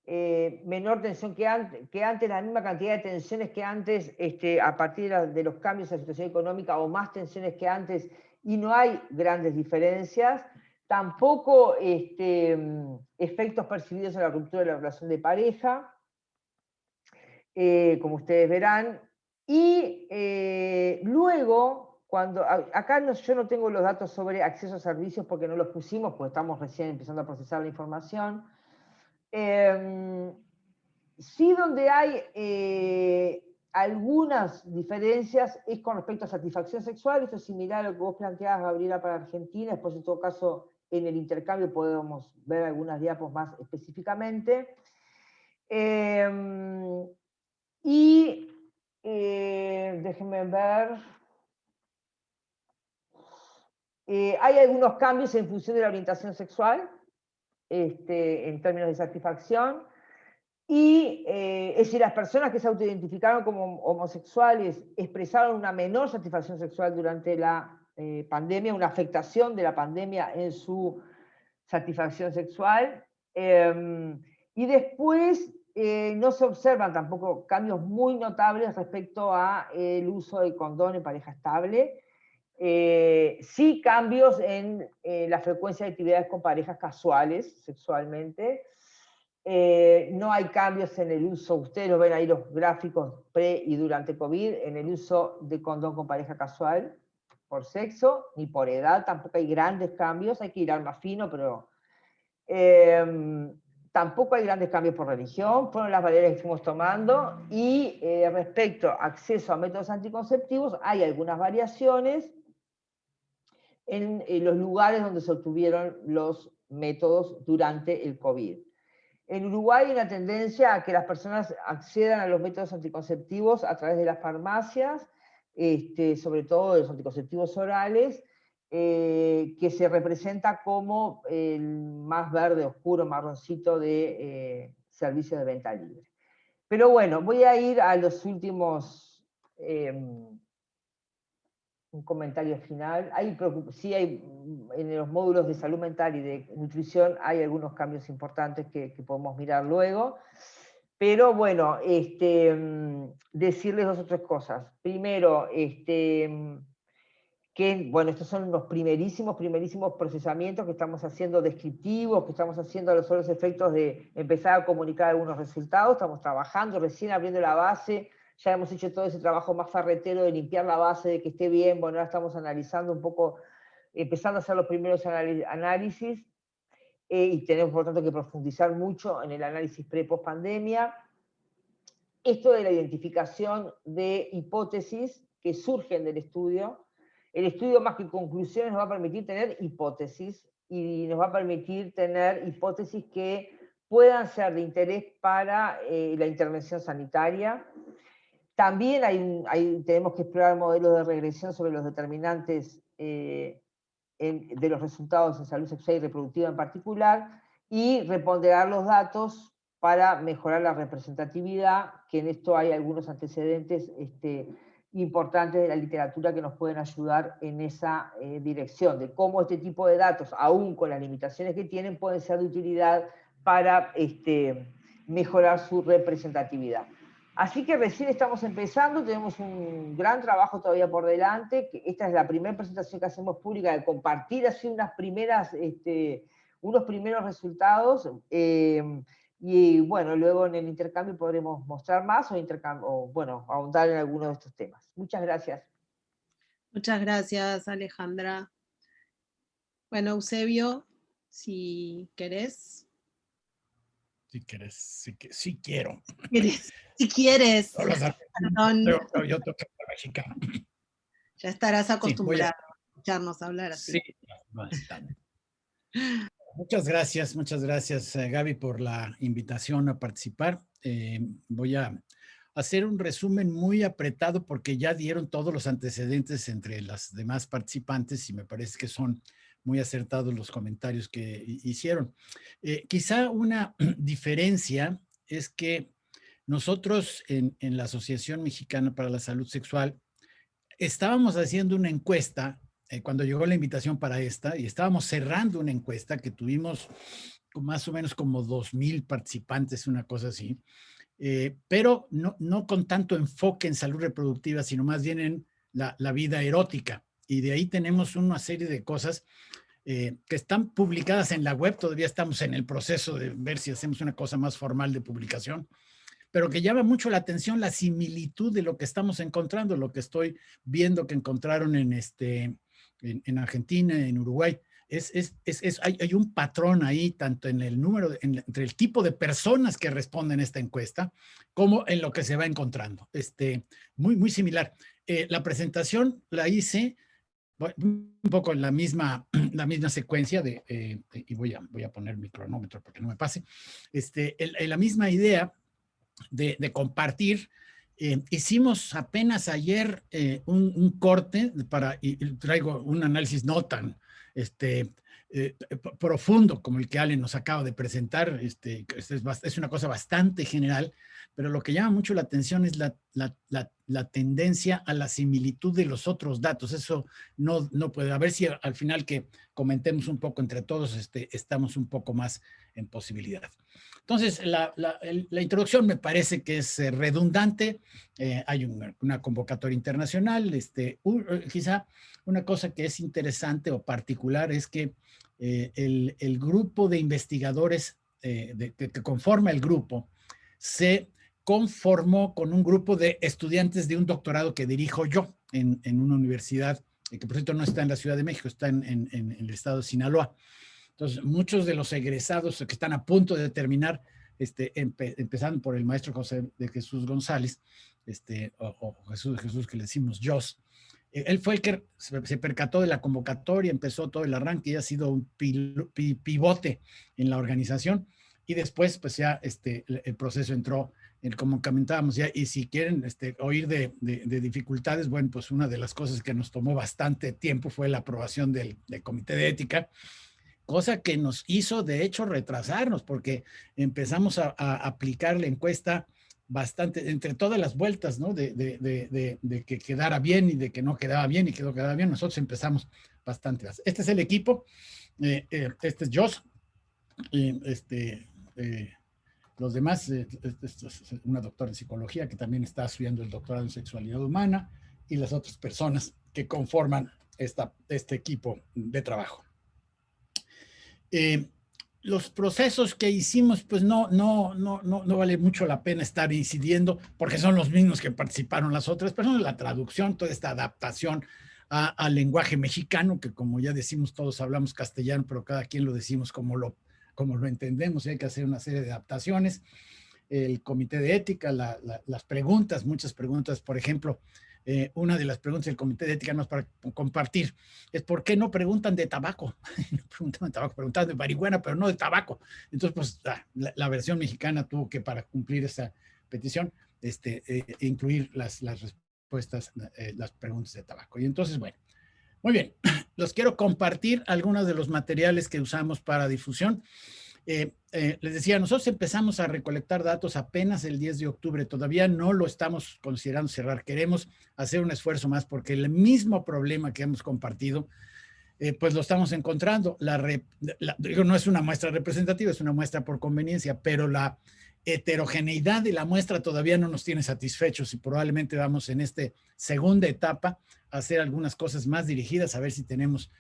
B: eh, menor tensión que antes, que antes, la misma cantidad de tensiones que antes, este, a partir de los cambios en la situación económica, o más tensiones que antes, y no hay grandes diferencias, tampoco efectos percibidos en la ruptura de la relación de pareja, eh, como ustedes verán. Y eh, luego, cuando acá yo no tengo los datos sobre acceso a servicios porque no los pusimos, porque estamos recién empezando a procesar la información. Em, sí donde hay eh, algunas diferencias es con respecto a satisfacción sexual, esto es similar a lo que vos planteabas, Gabriela, para Argentina, después en todo caso en el intercambio podemos ver algunas diapos más específicamente. Em, y eh, déjenme ver. Eh, hay algunos cambios en función de la orientación sexual, este, en términos de satisfacción. Y eh, es decir, las personas que se autoidentificaron como homosexuales expresaron una menor satisfacción sexual durante la pandemia, una afectación de la pandemia en su satisfacción sexual. Em, Y después eh, no se observan tampoco cambios muy notables respecto al uso del condón en pareja estable. Eh, sí cambios en eh, la frecuencia de actividades con parejas casuales sexualmente. No hay cambios en el uso, ustedes lo ven ahí los gráficos pre y durante COVID, en el uso de condón con pareja casual por sexo, ni por edad, tampoco hay grandes cambios, hay que ir al más fino, pero Tampoco hay grandes cambios por religión, fueron las variables que fuimos tomando. Y eh, respecto a acceso a métodos anticonceptivos, hay algunas variaciones en, los lugares donde se obtuvieron los métodos durante el COVID. En Uruguay hay una tendencia a que las personas accedan a los métodos anticonceptivos a través de las farmacias, este, sobre todo de los anticonceptivos orales, eh, que se representa como el más verde, oscuro, marroncito de eh, servicio de venta libre. Pero bueno, voy a ir a los últimos, em, un comentario final. Hay, sí hay, en los módulos de salud mental y de nutrición hay algunos cambios importantes que, podemos mirar luego. Pero bueno, este, em, decirles dos o tres cosas. Primero, este, em, que, bueno, estos son los primerísimos, primerísimos procesamientos que estamos haciendo descriptivos, que estamos haciendo a los efectos de empezar a comunicar algunos resultados, estamos trabajando, recién abriendo la base, ya hemos hecho todo ese trabajo más farretero de limpiar la base, de que esté bien, bueno, ahora estamos analizando un poco, empezando a hacer los primeros análisis, eh, y tenemos por tanto que profundizar mucho en el análisis pre-post pandemia. Esto de la identificación de hipótesis que surgen del estudio, el estudio más que conclusiones nos va a permitir tener hipótesis y nos va a permitir tener hipótesis que puedan ser de interés para eh, la intervención sanitaria. También tenemos que explorar modelos de regresión sobre los determinantes eh, de los resultados en salud sexual y reproductiva en particular, y reponderar los datos para mejorar la representatividad, que en esto hay algunos antecedentes este, importantes de la literatura que nos pueden ayudar en esa eh, dirección, de cómo este tipo de datos, aún con las limitaciones que tienen, pueden ser de utilidad para este, mejorar su representatividad. Así que recién estamos empezando, tenemos un gran trabajo todavía por delante, esta es la primera presentación que hacemos pública, de compartir así unas primeras, este, unos primeros resultados, eh, y bueno, luego en el intercambio podremos mostrar más o, o bueno, ahondar en alguno de estos temas. Muchas gracias.
A: Muchas gracias, Alejandra. Bueno, Eusebio, si querés.
C: Si querés, si, si quiero.
A: Si quieres.
C: Perdón. Yo, yo toco mexicano.
A: Ya estarás acostumbrado a... escucharnos hablar así. Sí,
C: bastante. Muchas gracias, muchas gracias eh, Gaby por la invitación a participar. Eh, voy a hacer un resumen muy apretado porque ya dieron todos los antecedentes entre las demás participantes y me parece que son muy acertados los comentarios que hicieron. Eh, quizá una diferencia es que nosotros en, la Asociación Mexicana para la Salud Sexual estábamos haciendo una encuesta eh, cuando llegó la invitación para esta y estábamos cerrando una encuesta que tuvimos más o menos como dos mil participantes, una cosa así, eh, pero no, con tanto enfoque en salud reproductiva, sino más bien en la vida erótica. Y de ahí tenemos una serie de cosas eh, que están publicadas en la web, todavía estamos en el proceso de ver si hacemos una cosa más formal de publicación, pero que llama mucho la atención la similitud de lo que estamos encontrando, lo que estoy viendo que encontraron en, este, en, Argentina, en Uruguay. Es, es, es, hay, hay, un patrón ahí, tanto en el número, entre el tipo de personas que responden esta encuesta, como en lo que se va encontrando. Este, muy, muy similar. Eh, la presentación la hice un poco la misma, la misma secuencia de, eh, y voy a, voy a poner mi cronómetro para que no me pase, este, en, la misma idea de, de compartir eh, hicimos apenas ayer eh, un, corte para, y, traigo un análisis no tan este, eh, profundo como el que Allen nos acaba de presentar, este, es, una cosa bastante general, pero lo que llama mucho la atención es la, la, la, tendencia a la similitud de los otros datos. Eso no, no puede, a ver si al final que comentemos un poco entre todos, este, estamos un poco más en posibilidad. Entonces, la, introducción me parece que es eh, redundante. Eh, hay una, convocatoria internacional. Este, eh, quizá una cosa que es interesante o particular es que el, grupo de investigadores que, conforma el grupo se conformó con un grupo de estudiantes de un doctorado que dirijo yo en, una universidad, que por cierto no está en la Ciudad de México, está en el estado de Sinaloa. Entonces, muchos de los egresados que están a punto de terminar, este, empezando por el maestro José de Jesús González, este, o, Jesús, Jesús que le decimos Jos, eh, él fue el que se percató de la convocatoria, empezó todo el arranque y ha sido un pivote en la organización. Y después, pues ya este, el proceso entró, en, como comentábamos ya, y si quieren este, oír de, dificultades, bueno, pues una de las cosas que nos tomó bastante tiempo fue la aprobación del comité de ética, cosa que nos hizo de hecho retrasarnos porque empezamos a, aplicar la encuesta bastante, entre todas las vueltas, ¿no? De, que quedara bien y de que no quedaba bien y que no quedaba bien, nosotros empezamos bastante. Este es el equipo, eh, eh, este es Joss, y este, eh, los demás, este es una doctora en psicología que también está estudiando el doctorado en sexualidad humana y las otras personas que conforman esta, este equipo de trabajo. Eh, los procesos que hicimos, pues no, no, no, no, no vale mucho la pena estar incidiendo porque son los mismos que participaron las otras personas, la traducción, toda esta adaptación al lenguaje mexicano, que como ya decimos, todos hablamos castellano, pero cada quien lo decimos como lo, como lo entendemos y hay que hacer una serie de adaptaciones. El comité de ética, las preguntas, muchas preguntas, por ejemplo, eh, una de las preguntas del Comité de Ética es para compartir, es por qué no preguntan de tabaco, no preguntan de tabaco, preguntan de marihuana, pero no de tabaco. Entonces, pues la, versión mexicana tuvo que, para cumplir esa petición, este, eh, incluir las, las respuestas, eh, las preguntas de tabaco. Y entonces, bueno, muy bien, los quiero compartir algunos de los materiales que usamos para difusión. Eh, eh, les decía, nosotros empezamos a recolectar datos apenas el 10 de octubre, todavía no lo estamos considerando cerrar, queremos hacer un esfuerzo más porque el mismo problema que hemos compartido, eh, pues lo estamos encontrando. La, digo, no es una muestra representativa, es una muestra por conveniencia, pero la heterogeneidad de la muestra todavía no nos tiene satisfechos y probablemente vamos en esta segunda etapa a hacer algunas cosas más dirigidas, a ver si tenemos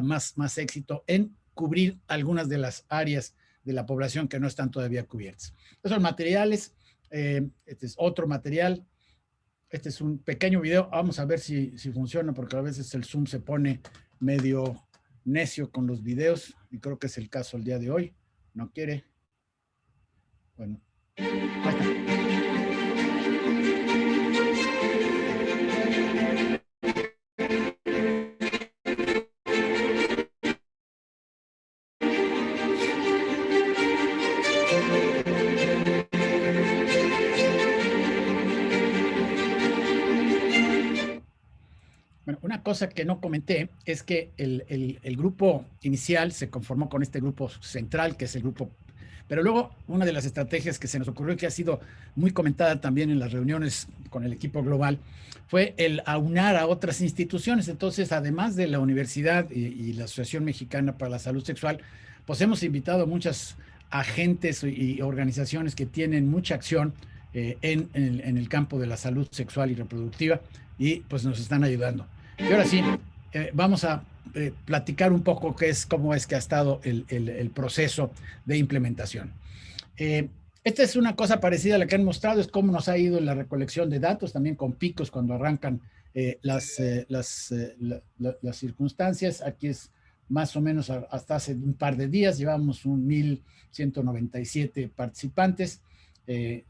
C: más, más éxito en cubrir algunas de las áreas de la población que no están todavía cubiertas. Estos son materiales, eh, este es otro material, este es un pequeño video, vamos a ver si, si funciona porque a veces el Zoom se pone medio necio con los videos y creo que es el caso el día de hoy, no quiere. Bueno, cosa que no comenté es que el, el, grupo inicial se conformó con este grupo central, que es el grupo... Pero luego, una de las estrategias que se nos ocurrió y que ha sido muy comentada también en las reuniones con el equipo global, fue el aunar a otras instituciones. Entonces, además de la universidad y, la Asociación Mexicana para la Salud Sexual, pues hemos invitado a muchas agentes y organizaciones que tienen mucha acción eh, en, en, en, el campo de la salud sexual y reproductiva y pues nos están ayudando. Y ahora sí, eh, vamos a eh, platicar un poco qué es, cómo es que ha estado el, proceso de implementación. Eh, esta es una cosa parecida a la que han mostrado, es cómo nos ha ido la recolección de datos, también con picos cuando arrancan las, las, las circunstancias. Aquí es más o menos hasta hace un par de días, llevamos un 1.197 participantes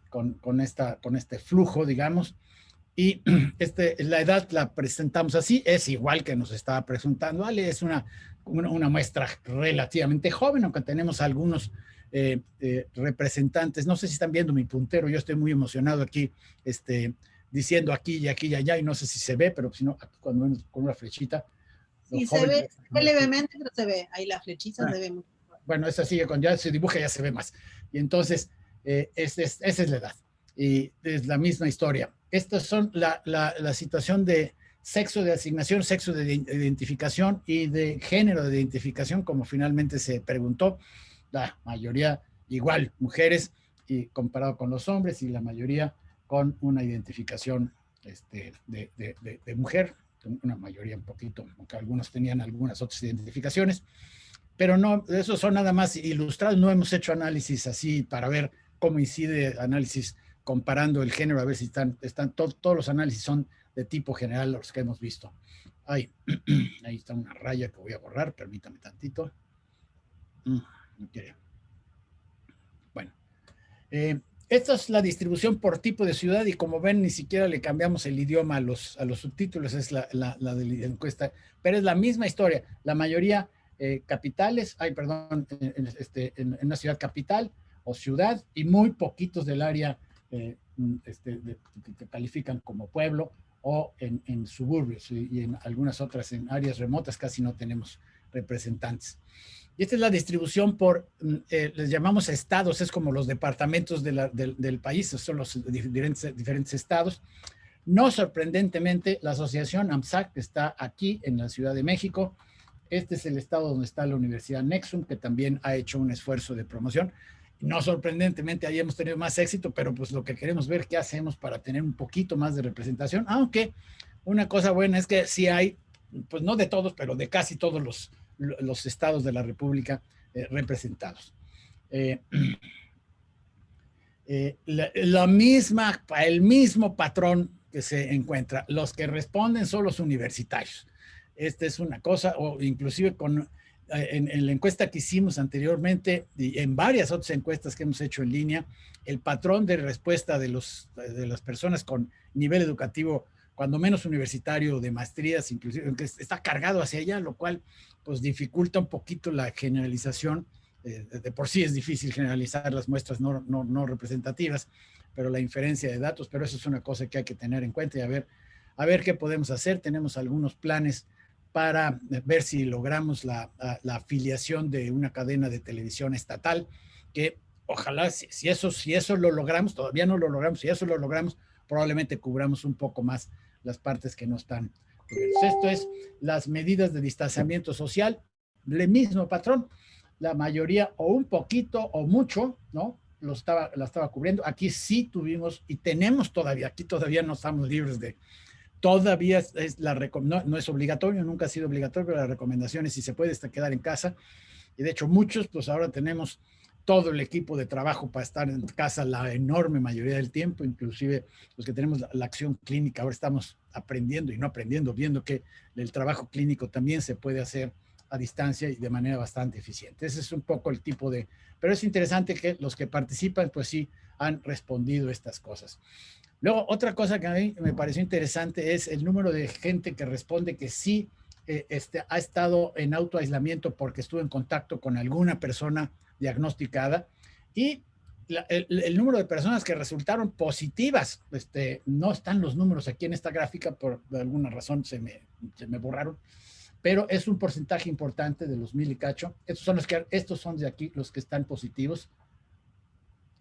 C: con, con, esta, con este flujo, digamos. Y este, la edad la presentamos así, es igual que nos estaba presentando Ale, es una, una, muestra relativamente joven, aunque tenemos algunos eh, eh, representantes, no sé si están viendo mi puntero, yo estoy muy emocionado aquí, este, diciendo aquí y aquí y allá, y no sé si se ve, pero si no, cuando con una flechita.
A: Sí, se ve, levemente, pero se ve, ahí la flechita ah, se ve.
C: Bueno, esa sigue, cuando ya se dibuja ya se ve más. Y entonces, eh, esa es la edad, y es la misma historia estas son la, la, situación de sexo de asignación, sexo de identificación y de género de identificación, como finalmente se preguntó. la mayoría igual, mujeres, y comparado con los hombres, y la mayoría con una identificación este, de, de, mujer, una mayoría un poquito, aunque algunos tenían algunas otras identificaciones, pero no, esos son nada más ilustrados, no hemos hecho análisis así para ver cómo incide análisis comparando el género, a ver si están, están todos los análisis son de tipo general los que hemos visto. Ahí, ahí está una raya que voy a borrar, permítame tantito. Mm, bueno, eh, esta es la distribución por tipo de ciudad y como ven ni siquiera le cambiamos el idioma a los, a los subtítulos, es la, la, de la encuesta, pero es la misma historia. La mayoría eh, capitales, ay perdón, en, este, en, una ciudad capital o ciudad y muy poquitos del área eh, este, que califican como pueblo o en, en suburbios y, en algunas otras en áreas remotas casi no tenemos representantes. Y esta es la distribución por, mm, eh, les llamamos estados, es como los departamentos del, país, son los diferentes, diferentes estados. No sorprendentemente, la asociación AMSAC está aquí en la Ciudad de México. Este es el estado donde está la Universidad Nexum, que también ha hecho un esfuerzo de promoción. No sorprendentemente, ahí tenido más éxito, pero pues lo que queremos ver qué hacemos para tener un poquito más de representación, aunque una cosa buena es que sí hay, pues no de todos, pero de casi todos los, los estados de la República eh, representados. Eh, eh, misma, el mismo patrón que se encuentra, los que responden son los universitarios. Esta es una cosa, o inclusive con en, la encuesta que hicimos anteriormente y en varias otras encuestas que hemos hecho en línea, el patrón de respuesta de, los, de las personas con nivel educativo, cuando menos universitario, de maestrías, inclusive, está cargado hacia allá, lo cual pues dificulta un poquito la generalización. Eh, de por sí es difícil generalizar las muestras no, no, no, representativas, pero la inferencia de datos, pero eso es una cosa que hay que tener en cuenta y a ver, a ver qué podemos hacer. Tenemos algunos planes para ver si logramos la, afiliación de una cadena de televisión estatal, que ojalá, si, eso, si eso lo logramos, todavía no lo logramos, si eso lo logramos, probablemente cubramos un poco más las partes que no están Esto es las medidas de distanciamiento social, el mismo patrón, la mayoría o un poquito o mucho, ¿no? Lo estaba, la estaba cubriendo. Aquí sí tuvimos y tenemos todavía, aquí todavía no estamos libres de, Todavía es la no, es obligatorio, nunca ha sido obligatorio, pero la recomendación es si se puede quedar en casa. Y de hecho muchos, pues ahora tenemos todo el equipo de trabajo para estar en casa la enorme mayoría del tiempo, inclusive los que tenemos la, acción clínica, ahora estamos aprendiendo y no aprendiendo, viendo que el trabajo clínico también se puede hacer a distancia y de manera bastante eficiente. Ese es un poco el tipo de... Pero es interesante que los que participan, pues sí, han respondido estas cosas. Luego, otra cosa que a mí me pareció interesante es el número de gente que responde que sí eh, este, ha estado en autoaislamiento porque estuvo en contacto con alguna persona diagnosticada y el, número de personas que resultaron positivas, este, no están los números aquí en esta gráfica, por alguna razón se me, se me borraron, pero es un porcentaje importante de los mil y cacho. Estos son los que, estos son de aquí los que están positivos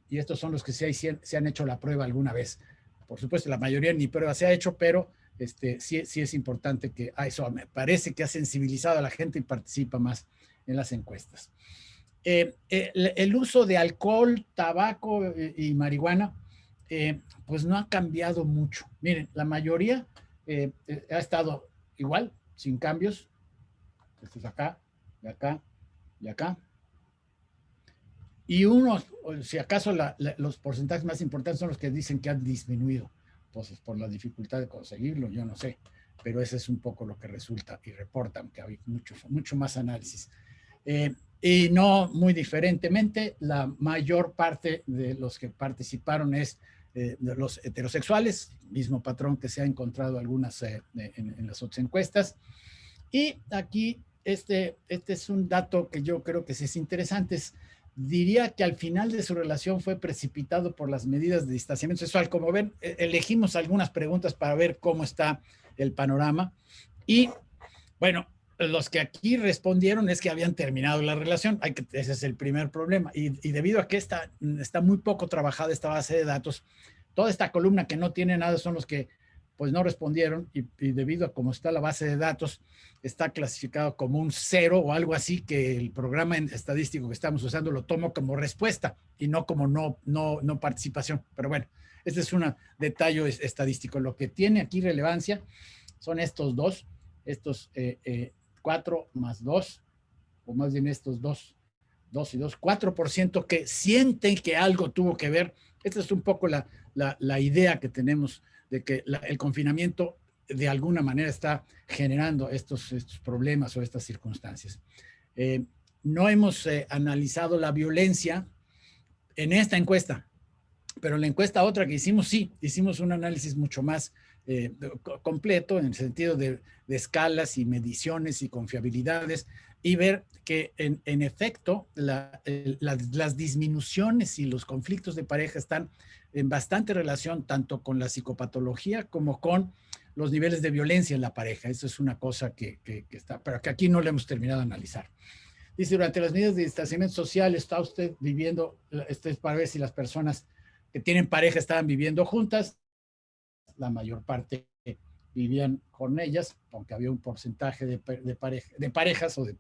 C: y estos son los que se, se han hecho la prueba alguna vez. Por supuesto, la mayoría ni prueba se ha hecho, pero este, sí, sí es importante que a eso me parece que ha sensibilizado a la gente y participa más en las encuestas. Eh, el, uso de alcohol, tabaco eh, y marihuana, eh, pues no ha cambiado mucho. Miren, la mayoría ha estado igual, sin cambios. Esto es acá, y acá, y acá. Y unos, si acaso los porcentajes más importantes son los que dicen que han disminuido, pues por la dificultad de conseguirlo, yo no sé, pero ese es un poco lo que resulta y reportan que hay mucho, mucho más análisis. Eh, y no muy diferentemente, la mayor parte de los que participaron es eh, de los heterosexuales, mismo patrón que se ha encontrado algunas eh, en, en, las otras encuestas. Y aquí, este, este es un dato que yo creo que es interesante, es diría que al final de su relación fue precipitado por las medidas de distanciamiento sexual. Como ven, e, elegimos algunas preguntas para ver cómo está el panorama. Y bueno, los que aquí respondieron es que habían terminado la relación. Hay que, ese es el primer problema. Y, debido a que está, está muy poco trabajada esta base de datos, toda esta columna que no tiene nada son los que pues no respondieron y, debido a cómo está la base de datos, está clasificado como un cero o algo así que el programa estadístico que estamos usando lo tomo como respuesta y no como no, no, no participación. Pero bueno, este es un detalle estadístico. Lo que tiene aquí relevancia son estos dos, estos eh, eh, cuatro más dos, o más bien estos dos, dos y dos, cuatro por ciento que sienten que algo tuvo que ver. Esta es un poco la, la idea que tenemos de que el confinamiento de alguna manera está generando estos, estos problemas o estas circunstancias. Eh, no hemos eh, analizado la violencia en esta encuesta, pero la encuesta otra que hicimos, sí, hicimos un análisis mucho más eh, completo en el sentido de, escalas y mediciones y confiabilidades y ver que en, en efecto las disminuciones y los conflictos de pareja están en bastante relación tanto con la psicopatología como con los niveles de violencia en la pareja. Eso es una cosa que, está, pero que aquí no le hemos terminado de analizar. Dice, durante las medidas de distanciamiento social está usted viviendo, esto es para ver si las personas que tienen pareja estaban viviendo juntas. La mayor parte vivían con ellas, aunque había un porcentaje de, pareja, de parejas o de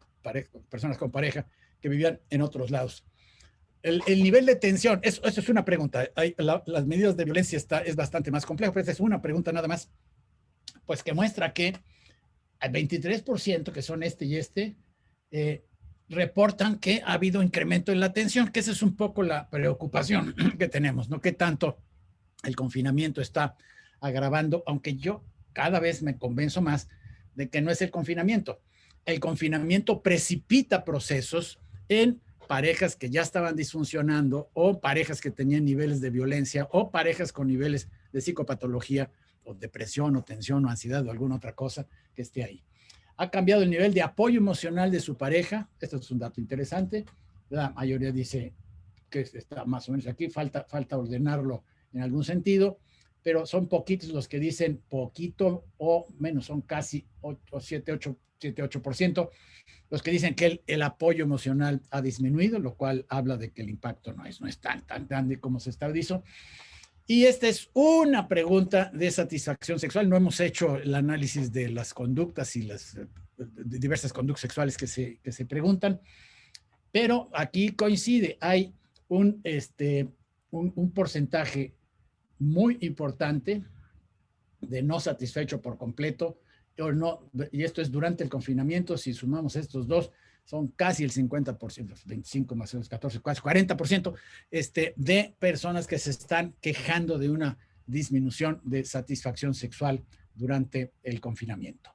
C: personas con pareja que vivían en otros lados el, nivel de tensión, eso, es una pregunta. las medidas de violencia está, es bastante más complejo, pero es una pregunta nada más, pues que muestra que el 23%, que son este y este, eh, reportan que ha habido incremento en la tensión, que esa es un poco la preocupación que tenemos, ¿no? Que tanto el confinamiento está agravando, aunque yo cada vez me convenzo más de que no es el confinamiento. El confinamiento precipita procesos en parejas que ya estaban disfuncionando o parejas que tenían niveles de violencia o parejas con niveles de psicopatología o depresión o tensión o ansiedad o alguna otra cosa que esté ahí. Ha cambiado el nivel de apoyo emocional de su pareja. Esto es un dato interesante. La mayoría dice que está más o menos aquí. Falta, falta ordenarlo en algún sentido, pero son poquitos los que dicen poquito o menos, son casi 8, 7, 8 7-8%, los que dicen que el, apoyo emocional ha disminuido, lo cual habla de que el impacto no es, no es tan, tan grande como se estabilizó. Y esta es una pregunta de satisfacción sexual. No hemos hecho el análisis de las conductas y las diversas conductas sexuales que se, que se preguntan, pero aquí coincide, hay un, este, un porcentaje muy importante de no satisfecho por completo, no, y esto es durante el confinamiento, si sumamos estos dos, son casi el 50%, 25 más 14, casi 40% este, de personas que se están quejando de una disminución de satisfacción sexual durante el confinamiento.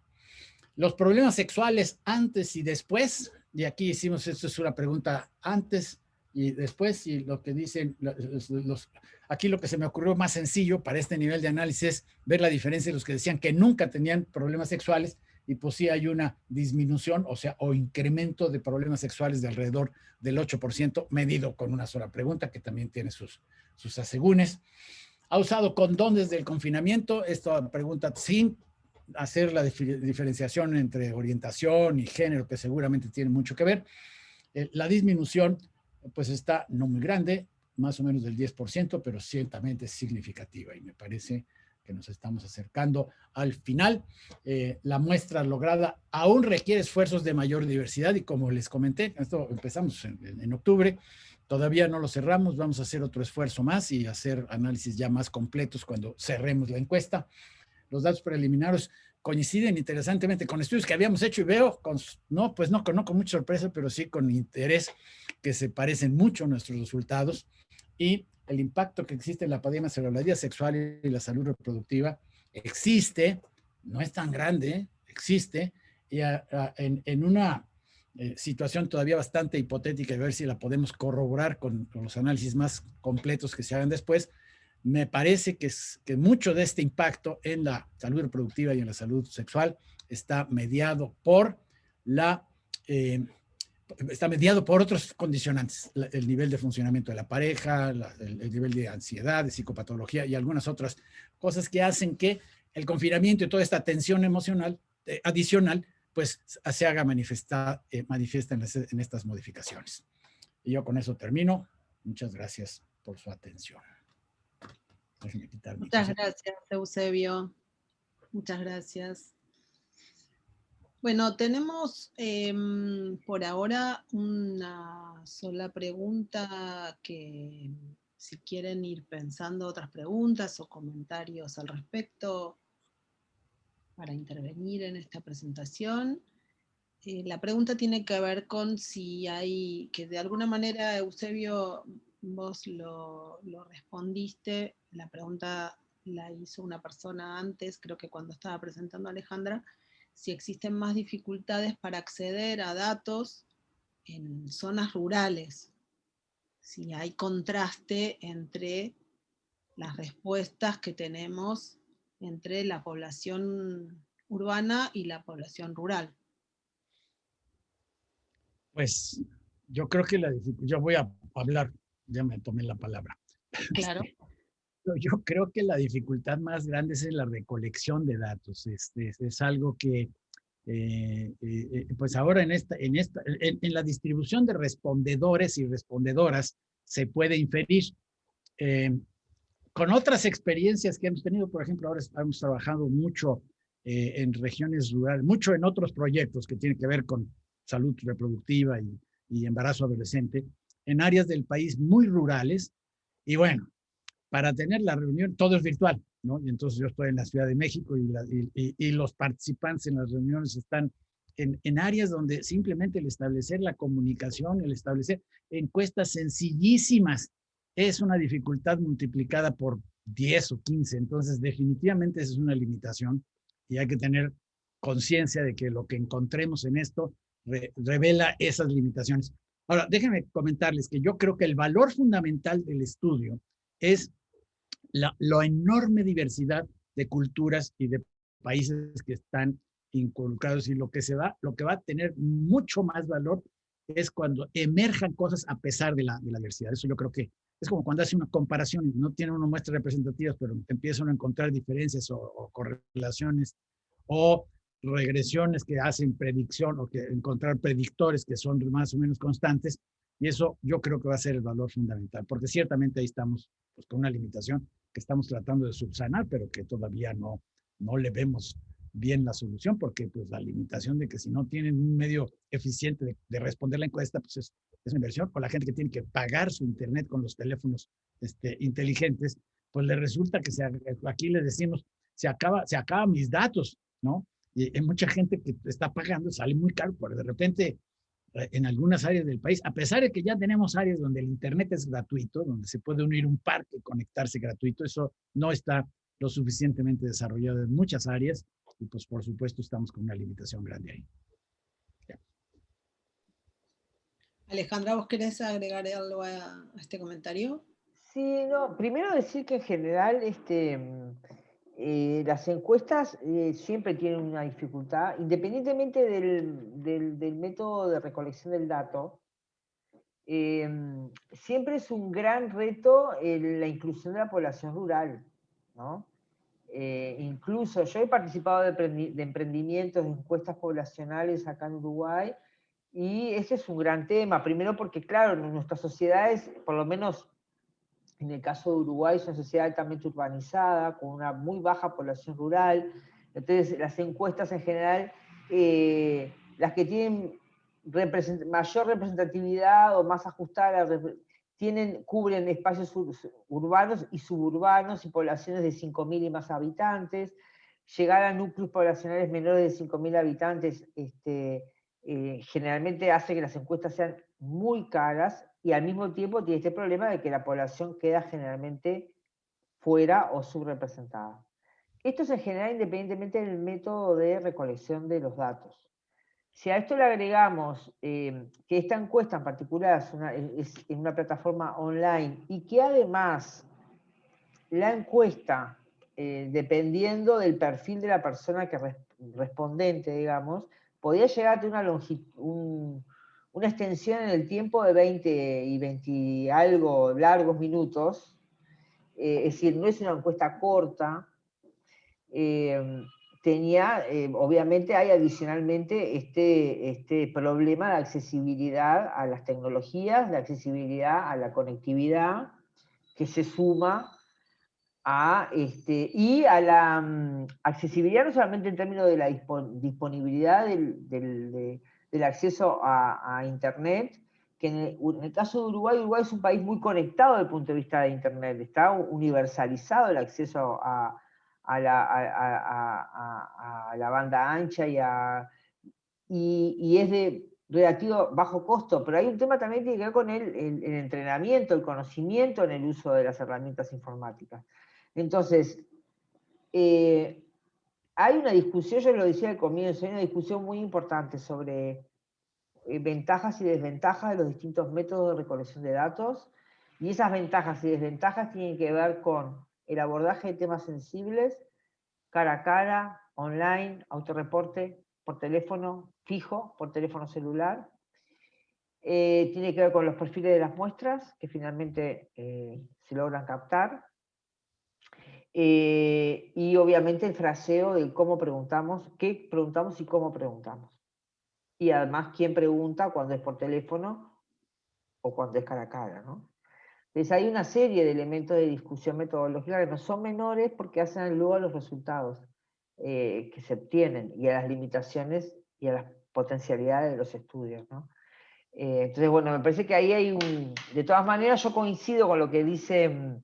C: Los problemas sexuales antes y después, y aquí hicimos, esto es una pregunta antes y después, y lo que dicen, los, aquí lo que se me ocurrió más sencillo para este nivel de análisis es ver la diferencia de los que decían que nunca tenían problemas sexuales y pues sí hay una disminución, o sea, o incremento de problemas sexuales de alrededor del 8%, medido con una sola pregunta, que también tiene sus, sus asegúnes. ¿Ha usado condones del confinamiento? Esta pregunta sin hacer la diferenciación entre orientación y género, que seguramente tiene mucho que ver. Eh, la disminución pues está no muy grande, más o menos del 10%, pero ciertamente significativa y me parece que nos estamos acercando al final. Eh, la muestra lograda aún requiere esfuerzos de mayor diversidad y como les comenté, esto empezamos en, octubre, todavía no lo cerramos, vamos a hacer otro esfuerzo más y hacer análisis ya más completos cuando cerremos la encuesta. Los datos preliminares coinciden interesantemente con estudios que habíamos hecho y veo, con, no, pues no, no con mucha sorpresa, pero sí con interés que se parecen mucho a nuestros resultados y el impacto que existe en la pandemia sobre la vida sexual y la salud reproductiva existe, no es tan grande, existe, y en, una eh, situación todavía bastante hipotética, y ver si la podemos corroborar con, con los análisis más completos que se hagan después, me parece que, es, que mucho de este impacto en la salud reproductiva y en la salud sexual está mediado por la... Eh, está mediado por otros condicionantes, el nivel de funcionamiento de la pareja, el, nivel de ansiedad, de psicopatología y algunas otras cosas que hacen que el confinamiento y toda esta tensión emocional eh, adicional pues se haga manifestar, eh, manifiesta en, en estas modificaciones. Y yo con eso termino. Muchas gracias por su atención.
A: Muchas gracias, Eusebio. Muchas gracias. Bueno, tenemos em, por ahora una sola pregunta que si quieren ir pensando otras preguntas o comentarios al respecto para intervenir en esta presentación. Eh, la pregunta tiene que ver con si hay, que de alguna manera Eusebio, vos lo, respondiste, la pregunta la hizo una persona antes, creo que cuando estaba presentando a Alejandra, si existen más dificultades para acceder a datos en zonas rurales, si hay contraste entre las respuestas que tenemos entre la población urbana y la población rural.
C: Pues yo creo que la yo voy a hablar, ya me tomé la palabra.
A: Claro.
C: Yo creo que la dificultad más grande es en la recolección de datos. Este, es algo que, eh, eh, eh, pues ahora en, esta, en, esta, en, la distribución de respondedores y respondedoras se puede inferir. con otras experiencias que hemos tenido, por ejemplo, ahora hemos trabajado mucho en regiones rurales, mucho en otros proyectos que tienen que ver con salud reproductiva y, y embarazo adolescente, en áreas del país muy rurales. Y bueno, para tener la reunión, todo es virtual, ¿no? Y entonces yo estoy en la Ciudad de México y, y, los participantes en las reuniones están en, en, áreas donde simplemente el establecer la comunicación, el establecer encuestas sencillísimas, es una dificultad multiplicada por 10 o 15. Entonces, definitivamente esa es una limitación y hay que tener conciencia de que lo que encontremos en esto revela esas limitaciones. Ahora, déjenme comentarles que yo creo que el valor fundamental del estudio es la, enorme diversidad de culturas y de países que están involucrados y lo que se va, lo que va a tener mucho más valor es cuando emerjan cosas a pesar de la, de la diversidad. Eso yo creo que es como cuando hace una comparación, no tiene una muestra representativas, pero empiezan a encontrar diferencias o, o, correlaciones o regresiones que hacen predicción o que encontrar predictores que son más o menos constantes. Y eso yo creo que va a ser el valor fundamental, porque ciertamente ahí estamos pues, con una limitación que estamos tratando de subsanar, pero que todavía no, no le vemos bien la solución, porque pues la limitación de que si no tienen un medio eficiente de, responder la encuesta, pues es, es una inversión, o la gente que tiene que pagar su internet con los teléfonos este, inteligentes, pues le resulta que se, aquí le decimos, se acaba, se acaban mis datos, ¿no? Y hay mucha gente que está pagando, sale muy caro, porque de repente en algunas áreas del país, a pesar de que ya tenemos áreas donde el Internet es gratuito, donde se puede unir un parque y conectarse gratuito, eso no está lo suficientemente desarrollado en muchas áreas y pues por supuesto estamos con una limitación grande ahí.
A: Alejandra, ¿vos querés agregar algo a, este comentario?
B: Sí, no, primero decir que en general este, eh, las encuestas eh, siempre tienen una dificultad, independientemente del, método de recolección del dato, em, siempre es un gran reto la inclusión de la población rural. Eh, incluso yo he participado de, emprendimientos, de encuestas poblacionales acá en Uruguay, y ese es un gran tema. Primero porque, claro, nuestras sociedades, por lo menos en el caso de Uruguay es una sociedad altamente urbanizada, con una muy baja población rural. Entonces, las encuestas en general, eh, las que tienen mayor representatividad o más ajustadas, tienen, cubren espacios urbanos y suburbanos y poblaciones de 5.000 y más habitantes. Llegar a núcleos poblacionales menores de 5.000 habitantes este, eh, generalmente hace que las encuestas sean muy caras y al mismo tiempo tiene este problema de que la población queda generalmente fuera o subrepresentada. Esto se genera independientemente del método de recolección de los datos. Si a esto le agregamos eh, que esta encuesta en particular es, en una plataforma online y que además la encuesta, eh, dependiendo del perfil de la persona que respondente, digamos, podía llegar a tener una longitud, una extensión en el tiempo de 20 y 20 algo largos minutos, eh, es decir, no es una encuesta corta, eh, tenía, eh, obviamente hay adicionalmente este, este problema de accesibilidad a las tecnologías, de accesibilidad a la conectividad, que se suma a, este, y a la mm, accesibilidad no solamente en términos de la disponibilidad del, acceso a, Internet, que en el, caso de Uruguay, Uruguay es un país muy conectado desde el punto de vista de Internet, está universalizado el acceso a, la, banda ancha y, y, es de relativo bajo costo, pero hay un tema también que tiene que ver con el, entrenamiento, el conocimiento en el uso de las herramientas informáticas. Entonces, eh, hay una discusión, yo lo decía al comienzo, hay una discusión muy importante sobre eh, ventajas y desventajas de los distintos métodos de recolección de datos, y esas ventajas y desventajas tienen que ver con el abordaje de temas sensibles, cara a cara, online, autorreporte, por teléfono fijo, por teléfono celular. Eh, tiene que ver con los perfiles de las muestras, que finalmente se logran captar. Eh, y obviamente el fraseo de cómo preguntamos, qué preguntamos y cómo preguntamos. Y además quién pregunta cuando es por teléfono o cuando es cara a cara. ¿no? Entonces hay una serie de elementos de discusión metodológica que no son menores porque hacen luego a los resultados eh, que se obtienen y a las limitaciones y a las potencialidades de los estudios. ¿no? Eh, entonces, bueno, me parece que ahí hay un... De todas maneras, yo coincido con lo que dice mm,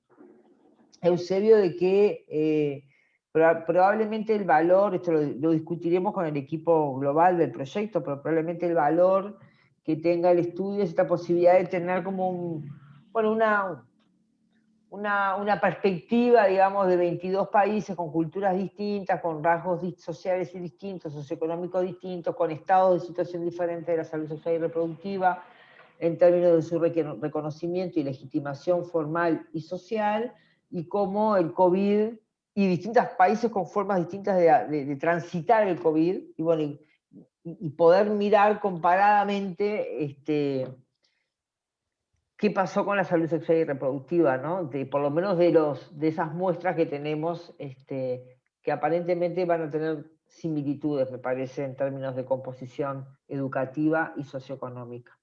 B: Eusebio, de que eh, probablemente el valor, esto lo, discutiremos con el equipo global del proyecto, pero probablemente el valor que tenga el estudio es esta posibilidad de tener como bueno, una, una, perspectiva, digamos, de 22 países con culturas distintas, con rasgos sociales y distintos, socioeconómicos distintos, con estados de situación diferente de la salud sexual y reproductiva, en términos de su reconocimiento y legitimación formal y social, y cómo el COVID y distintos países con formas distintas de, transitar el COVID, y, bueno, y, poder mirar comparadamente este, qué pasó con la salud sexual y reproductiva, ¿no? de, por lo menos de, los, de esas muestras que tenemos, este, que aparentemente van a tener similitudes, me parece, en términos de composición educativa y socioeconómica.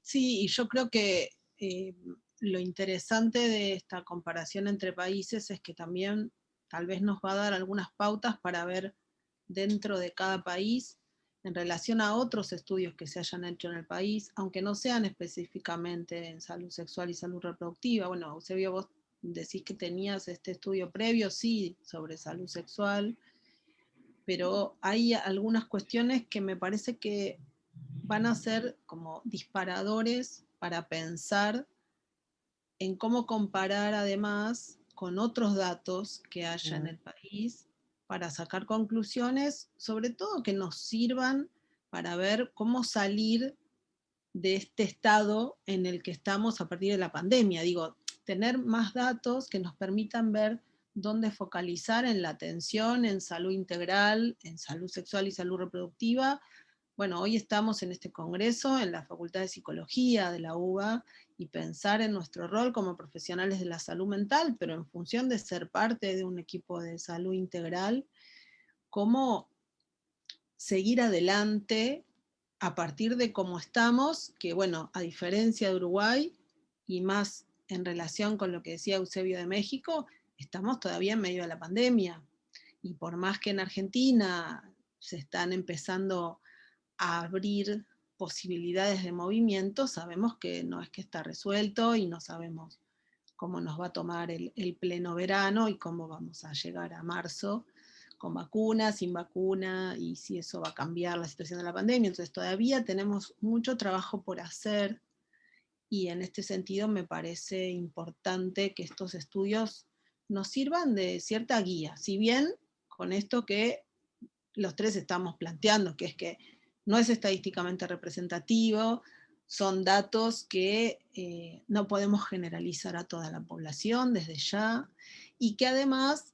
A: Sí, y yo creo que eh, lo interesante de esta comparación entre países es que también tal vez nos va a dar algunas pautas para ver dentro de cada país en relación a otros estudios que se hayan hecho en el país, aunque no sean específicamente en salud sexual y salud reproductiva. Bueno, Eusebio, vos decís que tenías este estudio previo, sí, sobre salud sexual, pero hay algunas cuestiones que me parece que van a ser como disparadores para pensar en cómo comparar además con otros datos que haya en el país para sacar conclusiones, sobre todo que nos sirvan para ver cómo salir de este estado en el que estamos a partir de la pandemia. Digo, tener más datos que nos permitan ver dónde focalizar en la atención, en salud integral, en salud sexual y salud reproductiva. Bueno, hoy estamos en este congreso, en la Facultad de Psicología de la UBA, y pensar en nuestro rol como profesionales de la salud mental, pero en función de ser parte de un equipo de salud integral, cómo seguir adelante a partir de cómo estamos, que bueno, a diferencia de Uruguay, y más en relación con lo que decía Eusebio de México, estamos todavía en medio de la pandemia. Y por más que en Argentina se están empezando abrir posibilidades de movimiento, sabemos que no es que está resuelto y no sabemos cómo nos va a tomar el, pleno verano y cómo vamos a llegar a marzo con vacuna, sin vacuna, y si eso va a cambiar la situación de la pandemia. Entonces todavía tenemos mucho trabajo por hacer, y en este sentido me parece importante que estos estudios nos sirvan de cierta guía, si bien con esto que los tres estamos planteando, que es que no es estadísticamente representativo, son datos que eh, no podemos generalizar a toda la población desde ya, y que además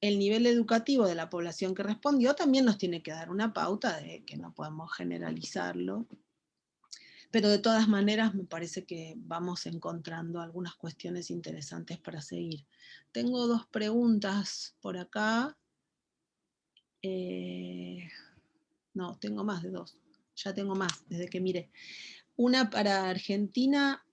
A: el nivel educativo de la población que respondió también nos tiene que dar una pauta de que no podemos generalizarlo. Pero de todas maneras me parece que vamos encontrando algunas cuestiones interesantes para seguir. Tengo dos preguntas por acá. Eh, no, tengo más de dos. Ya tengo más desde que miré. Una para Argentina.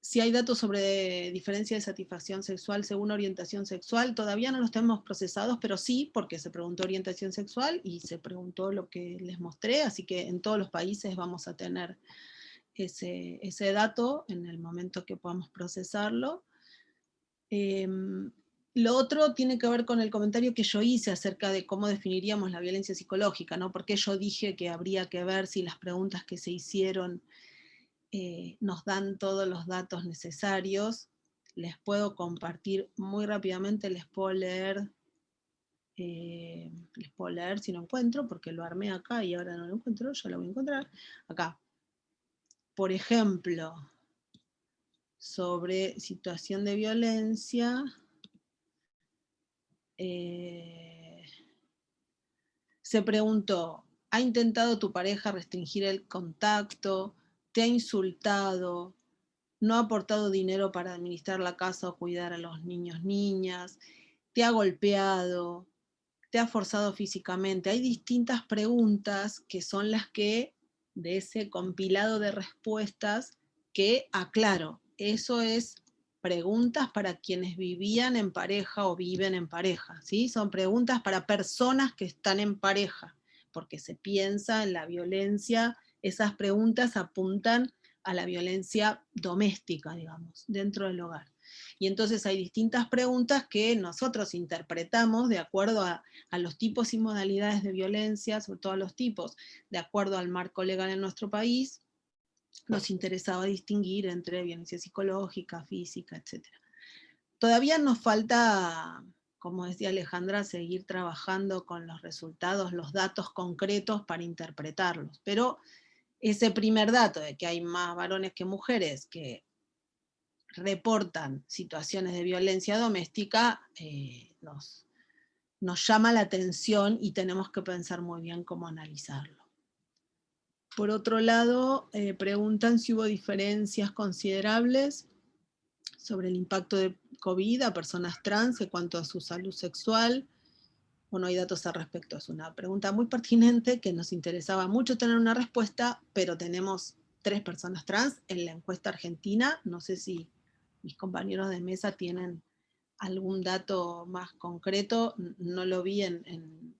A: si hay datos sobre diferencia de satisfacción sexual según orientación sexual, todavía no los tenemos procesados, pero sí, porque se preguntó orientación sexual y se preguntó lo que les mostré, así que en todos los países vamos a tener ese, dato en el momento que podamos procesarlo. Em, lo otro tiene que ver con el comentario que yo hice acerca de cómo definiríamos la violencia psicológica, ¿no? Porque yo dije que habría que ver si las preguntas que se hicieron eh, nos dan todos los datos necesarios. Les puedo compartir muy rápidamente, les puedo leer, eh, les puedo leer si no encuentro, porque lo armé acá y ahora no lo encuentro, ya lo voy a encontrar. Acá. Por ejemplo, sobre situación de violencia, eh, se preguntó, ¿ha intentado tu pareja restringir el contacto? te ha insultado, no ha aportado dinero para administrar la casa o cuidar a los niños, niñas, te ha golpeado, te ha forzado físicamente. Hay distintas preguntas que son las que, de ese compilado de respuestas, que aclaro, eso es preguntas para quienes vivían en pareja o viven en pareja, ¿sí? Son preguntas para personas que están en pareja, porque se piensa en la violencia esas preguntas apuntan a la violencia doméstica, digamos, dentro del hogar. Y entonces hay distintas preguntas que nosotros interpretamos de acuerdo a, los tipos y modalidades de violencia, sobre todo a los tipos, de acuerdo al marco legal en nuestro país, nos interesaba distinguir entre violencia psicológica, física, etc. Todavía nos falta, como decía Alejandra, seguir trabajando con los resultados, los datos concretos para interpretarlos, pero ese primer dato de que hay más varones que mujeres que reportan situaciones de violencia doméstica, eh, nos, llama la atención y tenemos que pensar muy bien cómo analizarlo. Por otro lado, eh, preguntan si hubo diferencias considerables sobre el impacto de COVID a personas trans en cuanto a su salud sexual, no hay datos al respecto. Es una pregunta muy pertinente que nos interesaba mucho tener una respuesta, pero tenemos tres personas trans en la encuesta argentina. No sé si mis compañeros de mesa tienen algún dato más concreto. No lo vi en,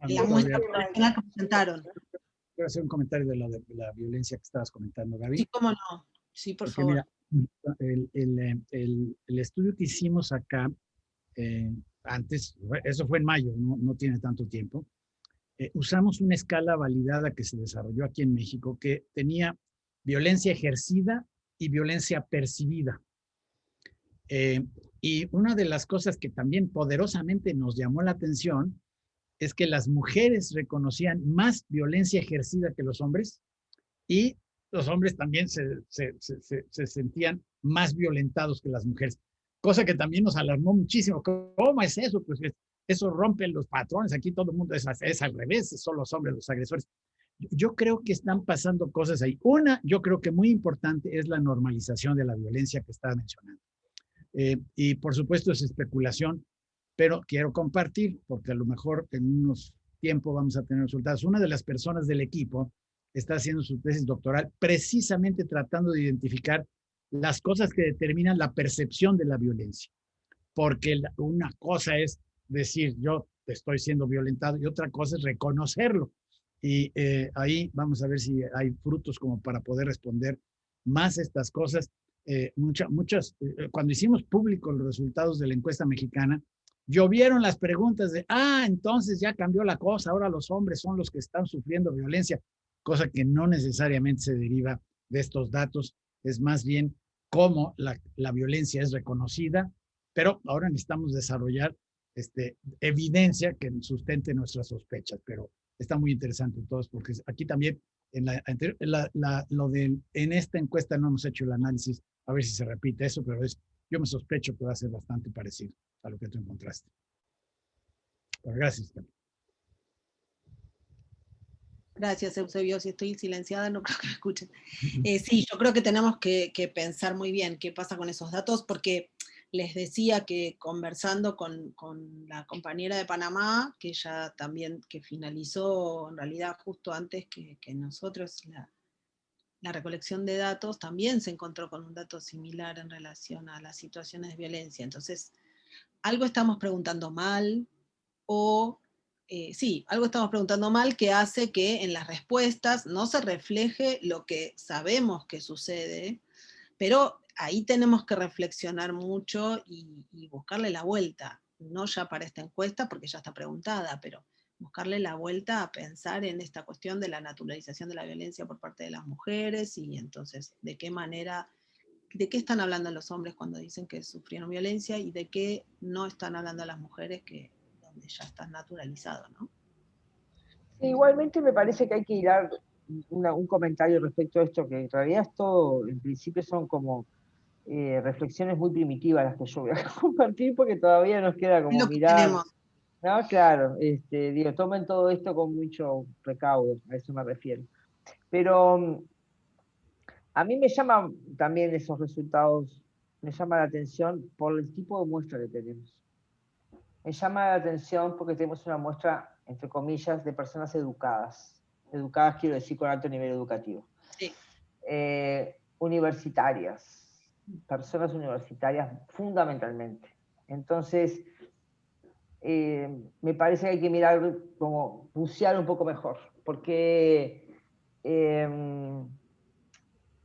A: la muestra que presentaron.
C: Quiero hacer un comentario de la, violencia que estabas comentando, Gaby.
A: Sí, cómo no. Sí, por favor.
C: el, estudio que hicimos acá eh, antes, eso fue en mayo, no, tiene tanto tiempo, eh, usamos una escala validada que se desarrolló aquí en México que tenía violencia ejercida y violencia percibida. Eh, y una de las cosas que también poderosamente nos llamó la atención es que las mujeres reconocían más violencia ejercida que los hombres y los hombres también se, se sentían más violentados que las mujeres cosa que también nos alarmó muchísimo. ¿Cómo es eso? Pues eso rompe los patrones, aquí todo el mundo es, es al revés, son los hombres los agresores. Yo creo que están pasando cosas ahí. Una, yo creo que muy importante es la normalización de la violencia que estaba mencionando. Eh, y por supuesto es especulación, pero quiero compartir, porque a lo mejor en unos tiempos vamos a tener resultados. Una de las personas del equipo está haciendo su tesis doctoral precisamente tratando de identificar las cosas que determinan la percepción de la violencia. Porque una cosa es decir, yo estoy siendo violentado y otra cosa es reconocerlo. Y eh, ahí vamos a ver si hay frutos como para poder responder más estas cosas. Eh, muchas, eh, cuando hicimos público los resultados de la encuesta mexicana, llovieron las preguntas de, ah, entonces ya cambió la cosa, ahora los hombres son los que están sufriendo violencia, cosa que no necesariamente se deriva de estos datos. Es más bien cómo la, violencia es reconocida, pero ahora necesitamos desarrollar este, evidencia que sustente nuestras sospechas, pero está muy interesante entonces, porque aquí también en, la, lo de, en esta encuesta no hemos hecho el análisis, a ver si se repite eso, pero es, yo me sospecho que va a ser bastante parecido a lo que tú encontraste. gracias.
A: Gracias, Eusebio. Si estoy silenciada, no creo que me escuchen. Eh, sí, yo creo que tenemos que, pensar muy bien qué pasa con esos datos, porque les decía que conversando con, la compañera de Panamá, que ya también que finalizó en realidad justo antes que, nosotros la recolección de datos también se encontró con un dato similar en relación a las situaciones de violencia. Entonces, algo estamos preguntando mal, o eh, sí, algo estamos preguntando mal que hace que en las respuestas no se refleje lo que sabemos que sucede, pero ahí tenemos que reflexionar mucho y, y buscarle la vuelta, no ya para esta encuesta porque ya está preguntada, pero buscarle la vuelta a pensar en esta cuestión de la naturalización de la violencia por parte de las mujeres y entonces de qué manera, de qué están hablando los hombres cuando dicen que sufrieron violencia y de qué no están hablando las mujeres que donde ya está naturalizado, ¿no?
B: igualmente me parece que hay que ir a un comentario respecto a esto, que en realidad esto en principio son como eh, reflexiones muy primitivas las que yo voy a compartir porque todavía nos queda como mirar no, claro, este, digo, tomen todo esto con mucho recaudo, a eso me refiero. Pero mm, a mí me llama también esos resultados, me llama la atención por el tipo de muestra que tenemos. Me llama la atención porque tenemos una muestra, entre comillas, de personas educadas. Educadas quiero decir con alto nivel educativo. Sí. Eh, universitarias, personas universitarias fundamentalmente. Entonces, eh, me parece que hay que mirar como bucear un poco mejor, porque em,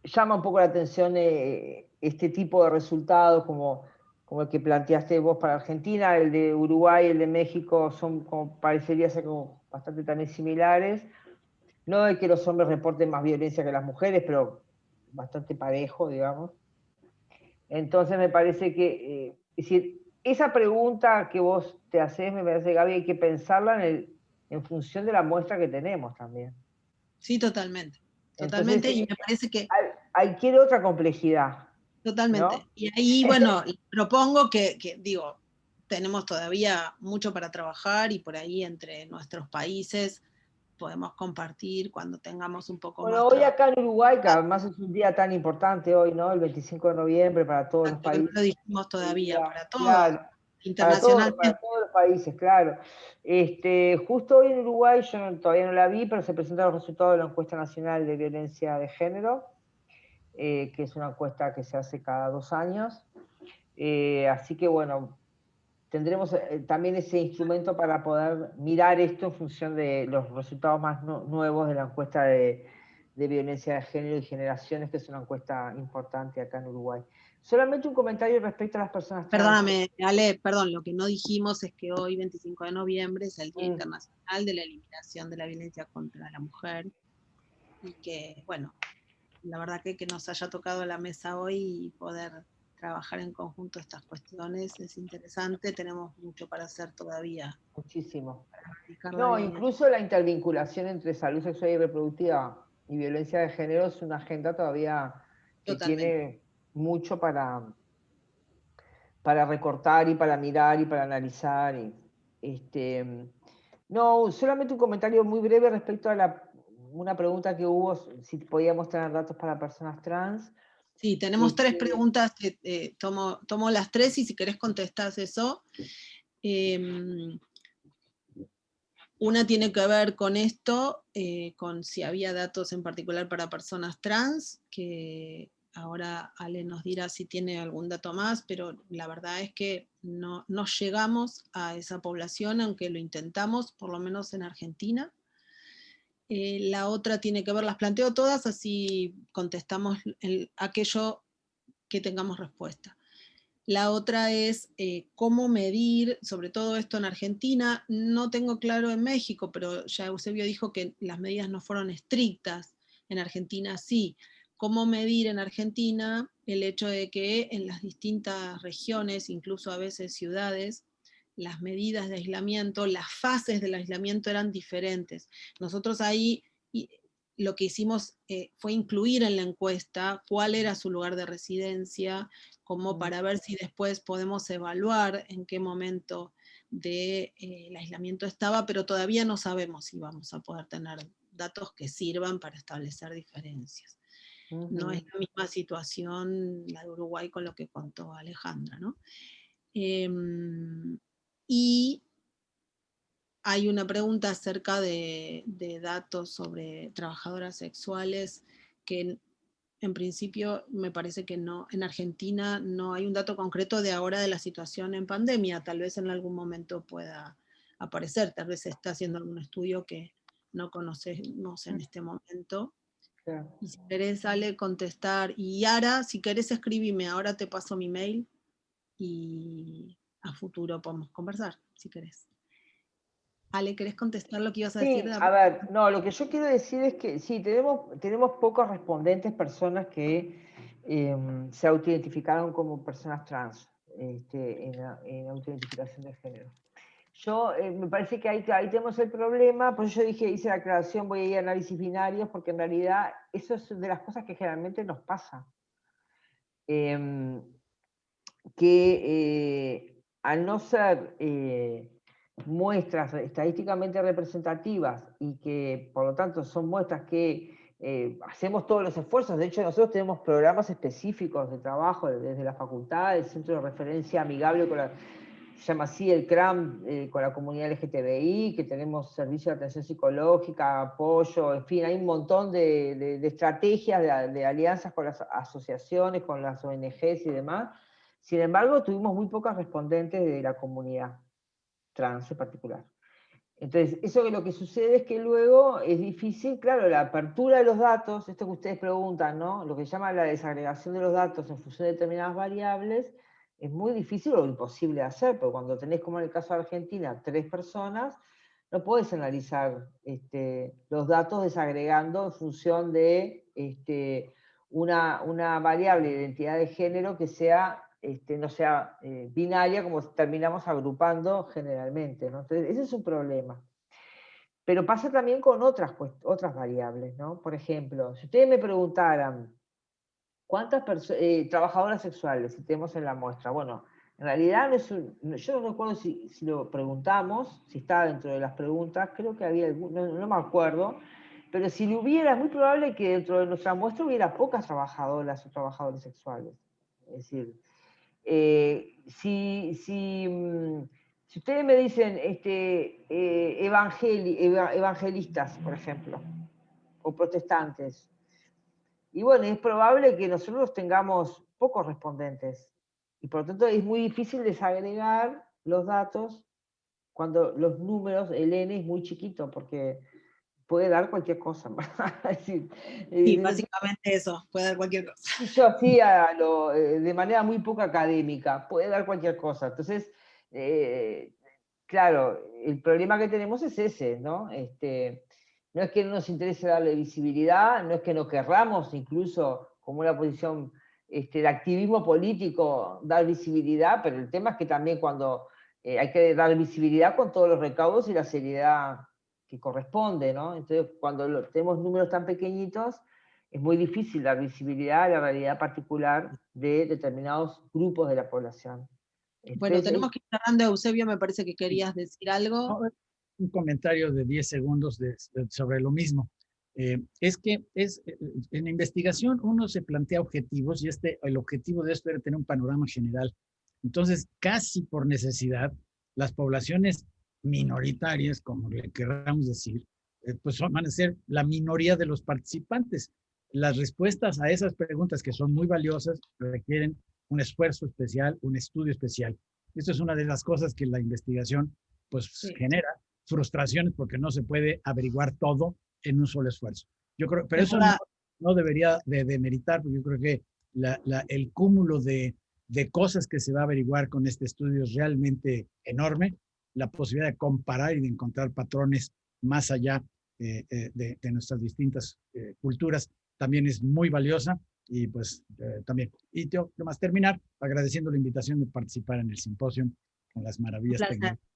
B: llama un poco la atención eh, este tipo de resultados como, como el que planteaste vos para Argentina, el de Uruguay, el de México, son como, parecería ser como bastante también similares. No de que los hombres reporten más violencia que las mujeres, pero bastante parejo, digamos. Entonces me parece que, eh, es esa pregunta que vos te haces, me parece, Gaby, hay que pensarla en, en función de la muestra que tenemos también.
A: Sí, totalmente. Totalmente, y me parece que...
B: Hay, quiere otra complejidad.
A: Totalmente. Y ahí, bueno, propongo que, que, digo, tenemos todavía mucho para trabajar y por ahí entre nuestros países podemos compartir cuando tengamos un poco
B: bueno, hoy acá en Uruguay, que además es un día tan importante hoy, ¿no? El 25 de noviembre para todos los países. No
A: lo dijimos todavía, para todos. internacionalmente.
B: Para todos, los países, claro. Este, justo hoy en Uruguay, yo todavía no la vi, pero se presentaron los resultados de la encuesta nacional de violencia de género, eh, que es una encuesta que se hace cada dos años. Eh, así que bueno, tendremos eh, también ese instrumento para poder mirar esto en función de los resultados más nuevos de la encuesta de, violencia de género y generaciones, que es una encuesta importante acá en Uruguay. Solamente un comentario respecto a las personas
A: trans. Perdóname, Ale, perdón, lo que no dijimos es que hoy, 25 de noviembre, es el Día mm. Internacional de la Eliminación de la Violencia contra la Mujer, y que, bueno, la verdad que que nos haya tocado la mesa hoy y poder trabajar en conjunto estas cuestiones es interesante, tenemos mucho para hacer todavía.
B: Muchísimo. No, incluso la intervinculación entre salud sexual y reproductiva y violencia de género es una agenda todavía que tiene mucho para, para recortar y para mirar y para analizar. Y, este, no, solamente un comentario muy breve respecto a la, una pregunta que hubo, si podíamos tener datos para personas trans.
A: Sí, tenemos tres preguntas, eh, tomo, tomo, las tres y si querés contestás eso. Em, una tiene que ver con esto, eh, con si había datos en particular para personas trans, que ahora Ale nos dirá si tiene algún dato más, pero la verdad es que no, no llegamos a esa población, aunque lo intentamos, por lo menos en Argentina. Eh, la otra tiene que ver, las planteo todas, así contestamos aquello que tengamos respuesta. La otra es eh, cómo medir, sobre todo esto en Argentina, no tengo claro en México, pero ya Eusebio dijo que las medidas no fueron estrictas, en Argentina sí. ¿Cómo medir en Argentina el hecho de que en las distintas regiones, incluso a veces ciudades, las medidas de aislamiento, las fases del aislamiento eran diferentes. Nosotros ahí lo que hicimos eh, fue incluir en la encuesta cuál era su lugar de residencia, como para ver si después podemos evaluar en qué momento del de, eh, aislamiento estaba, pero todavía no sabemos si vamos a poder tener datos que sirvan para establecer diferencias. No es la misma situación la de Uruguay con lo que contó Alejandra. ¿no? Em, y hay una pregunta acerca de, datos sobre trabajadoras sexuales que en principio me parece que no, en Argentina no hay un dato concreto de ahora de la situación en pandemia, tal vez en algún momento pueda aparecer, tal vez se está haciendo algún estudio que no conocemos en este momento. Y si querés, sale contestar. Y Ara, si querés escribime, ahora te paso mi mail y a futuro podemos conversar, si querés. Ale, ¿querés contestar lo que ibas a decir?
B: a ver, no, lo que yo quiero decir es que sí, tenemos, tenemos pocos respondentes, personas que em, se autoidentificaron como personas trans este, en, la, en autoidentificación de género. Yo, eh, me parece que ahí, ahí tenemos el problema, por eso yo dije, hice la aclaración, voy a ir a análisis binarios, porque en realidad eso es de las cosas que generalmente nos pasa. Em, que eh, al no ser eh, muestras estadísticamente representativas y que por lo tanto son muestras que hacemos todos los esfuerzos, de hecho nosotros tenemos programas específicos de trabajo desde la facultad, el centro de referencia amigable con la se el CRAM eh, con la comunidad LGTBI, que tenemos servicio de atención psicológica, apoyo, en fin, hay un montón de, estrategias, de, alianzas con las asociaciones, con las ONGs y demás. Sin embargo, tuvimos muy pocas respondentes de la comunidad trans en particular. Entonces, eso que lo que sucede es que luego es difícil, claro, la apertura de los datos, esto que ustedes preguntan, ¿no? Lo que se llama la desagregación de los datos en función de determinadas variables, es muy difícil o imposible de hacer, porque cuando tenés, como en el caso de Argentina, tres personas, no puedes analizar este, los datos desagregando en función de este, una, variable de identidad de género que sea, este, no sea eh, binaria, como terminamos agrupando generalmente. Entonces, ese es un problema. Pero pasa también con otras, otras variables. ¿no? Por ejemplo, si ustedes me preguntaran, ¿Cuántas eh, trabajadoras sexuales tenemos en la muestra? Bueno, en realidad yo no recuerdo si, lo preguntamos, si está dentro de las preguntas, creo que había no, me acuerdo, pero si lo hubiera, es muy probable que dentro de nuestra muestra hubiera pocas trabajadoras o trabajadores sexuales. Es decir, eh, si, si, mm, si, ustedes me dicen este, eh, evangelistas, por ejemplo, o protestantes, y bueno, es probable que nosotros tengamos pocos respondentes. Y por lo tanto es muy difícil desagregar los datos cuando los números, el N es muy chiquito, porque puede dar cualquier cosa.
A: sí, eh, básicamente eso, puede dar cualquier cosa.
B: Yo así eh, de manera muy poco académica, puede dar cualquier cosa. Entonces, eh, claro, el problema que tenemos es ese, ¿no? Este, no es que no nos interese darle visibilidad, no es que no querramos incluso como una posición este, de activismo político dar visibilidad, pero el tema es que también cuando hay que dar visibilidad con todos los recaudos y la seriedad que corresponde, ¿no? Entonces cuando tenemos números tan pequeñitos, es muy difícil dar visibilidad a la realidad particular de determinados grupos de la población.
A: Bueno, tenemos que ir cerrando, Eusebio, me parece que querías decir algo
C: un comentario de 10 segundos sobre lo mismo. Eh, es que es, eh, en la investigación uno se plantea objetivos y este, el objetivo de esto era tener un panorama general. Entonces, casi por necesidad, las poblaciones minoritarias, como le queramos decir, eh, pues van a ser la minoría de los participantes. Las respuestas a esas preguntas que son muy valiosas requieren un esfuerzo especial, un estudio especial. Esto es una de las cosas que la investigación pues genera frustraciones porque no se puede averiguar todo en un solo esfuerzo. Yo creo, pero eso no, debería de demeritar, porque yo creo que la, el cúmulo de, de, cosas que se va a averiguar con este estudio es realmente enorme. La posibilidad de comparar y de encontrar patrones más allá eh, eh, de, de, nuestras distintas eh, culturas también es muy valiosa y pues también. Y yo, más terminar agradeciendo la invitación de participar en el simposio con las maravillas.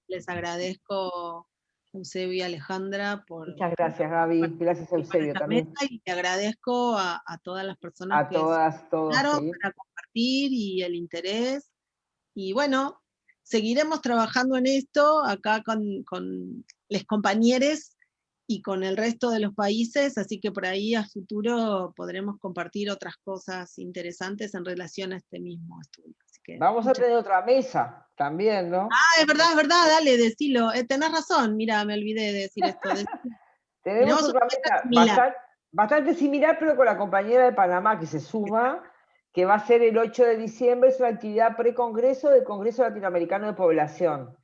A: Les agradezco Eusebio y Alejandra por...
B: Muchas gracias Gaby, gracias Eusebio también.
A: Y te agradezco a, todas las personas
B: a que todas, todos,
A: para compartir y el interés. Y bueno, seguiremos trabajando en esto acá con, con los compañeros y con el resto de los países, así que por ahí a futuro podremos compartir otras cosas interesantes en relación a este mismo estudio.
B: Vamos a tener otra mesa también, ¿no?
A: Ah, es verdad, es verdad, dale, decilo. Eh, tenés razón, mira, me olvidé de decir esto.
B: Tenemos otra mesa bastante similar, pero con la compañera de Panamá que se suma, que va a ser el 8 de diciembre, es una actividad pre-congreso del Congreso Latinoamericano de Población,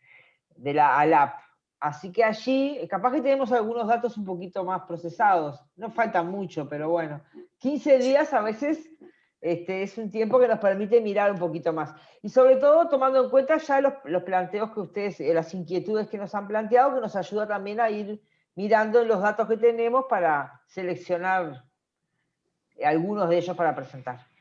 B: de la ALAP. Así que allí, capaz que tenemos algunos datos un poquito más procesados, no falta mucho, pero bueno, 15 días a veces este, es un tiempo que nos permite mirar un poquito más. Y sobre todo tomando en cuenta ya los, los planteos que ustedes, eh, las inquietudes que nos han planteado, que nos ayuda también a ir mirando los datos que tenemos para seleccionar algunos de ellos para presentar.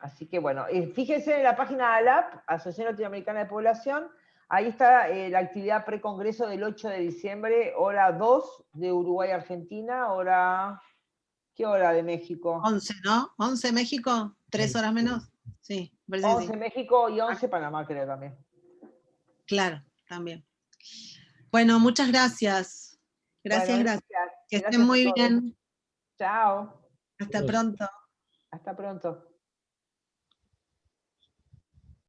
B: Así que bueno, eh, fíjense en la página de ALAP, Asociación Latinoamericana de Población, ahí está eh, la actividad precongreso del 8 de diciembre, hora 2 de Uruguay-Argentina, hora... ¿Qué hora de México?
A: 11, ¿no? 11 México, tres horas menos. Sí,
B: 11 México y 11 Panamá creo también.
A: Claro, también. Bueno, muchas gracias. Gracias, gracias. Que estén muy bien.
B: Chao.
A: Hasta pronto.
B: Hasta pronto.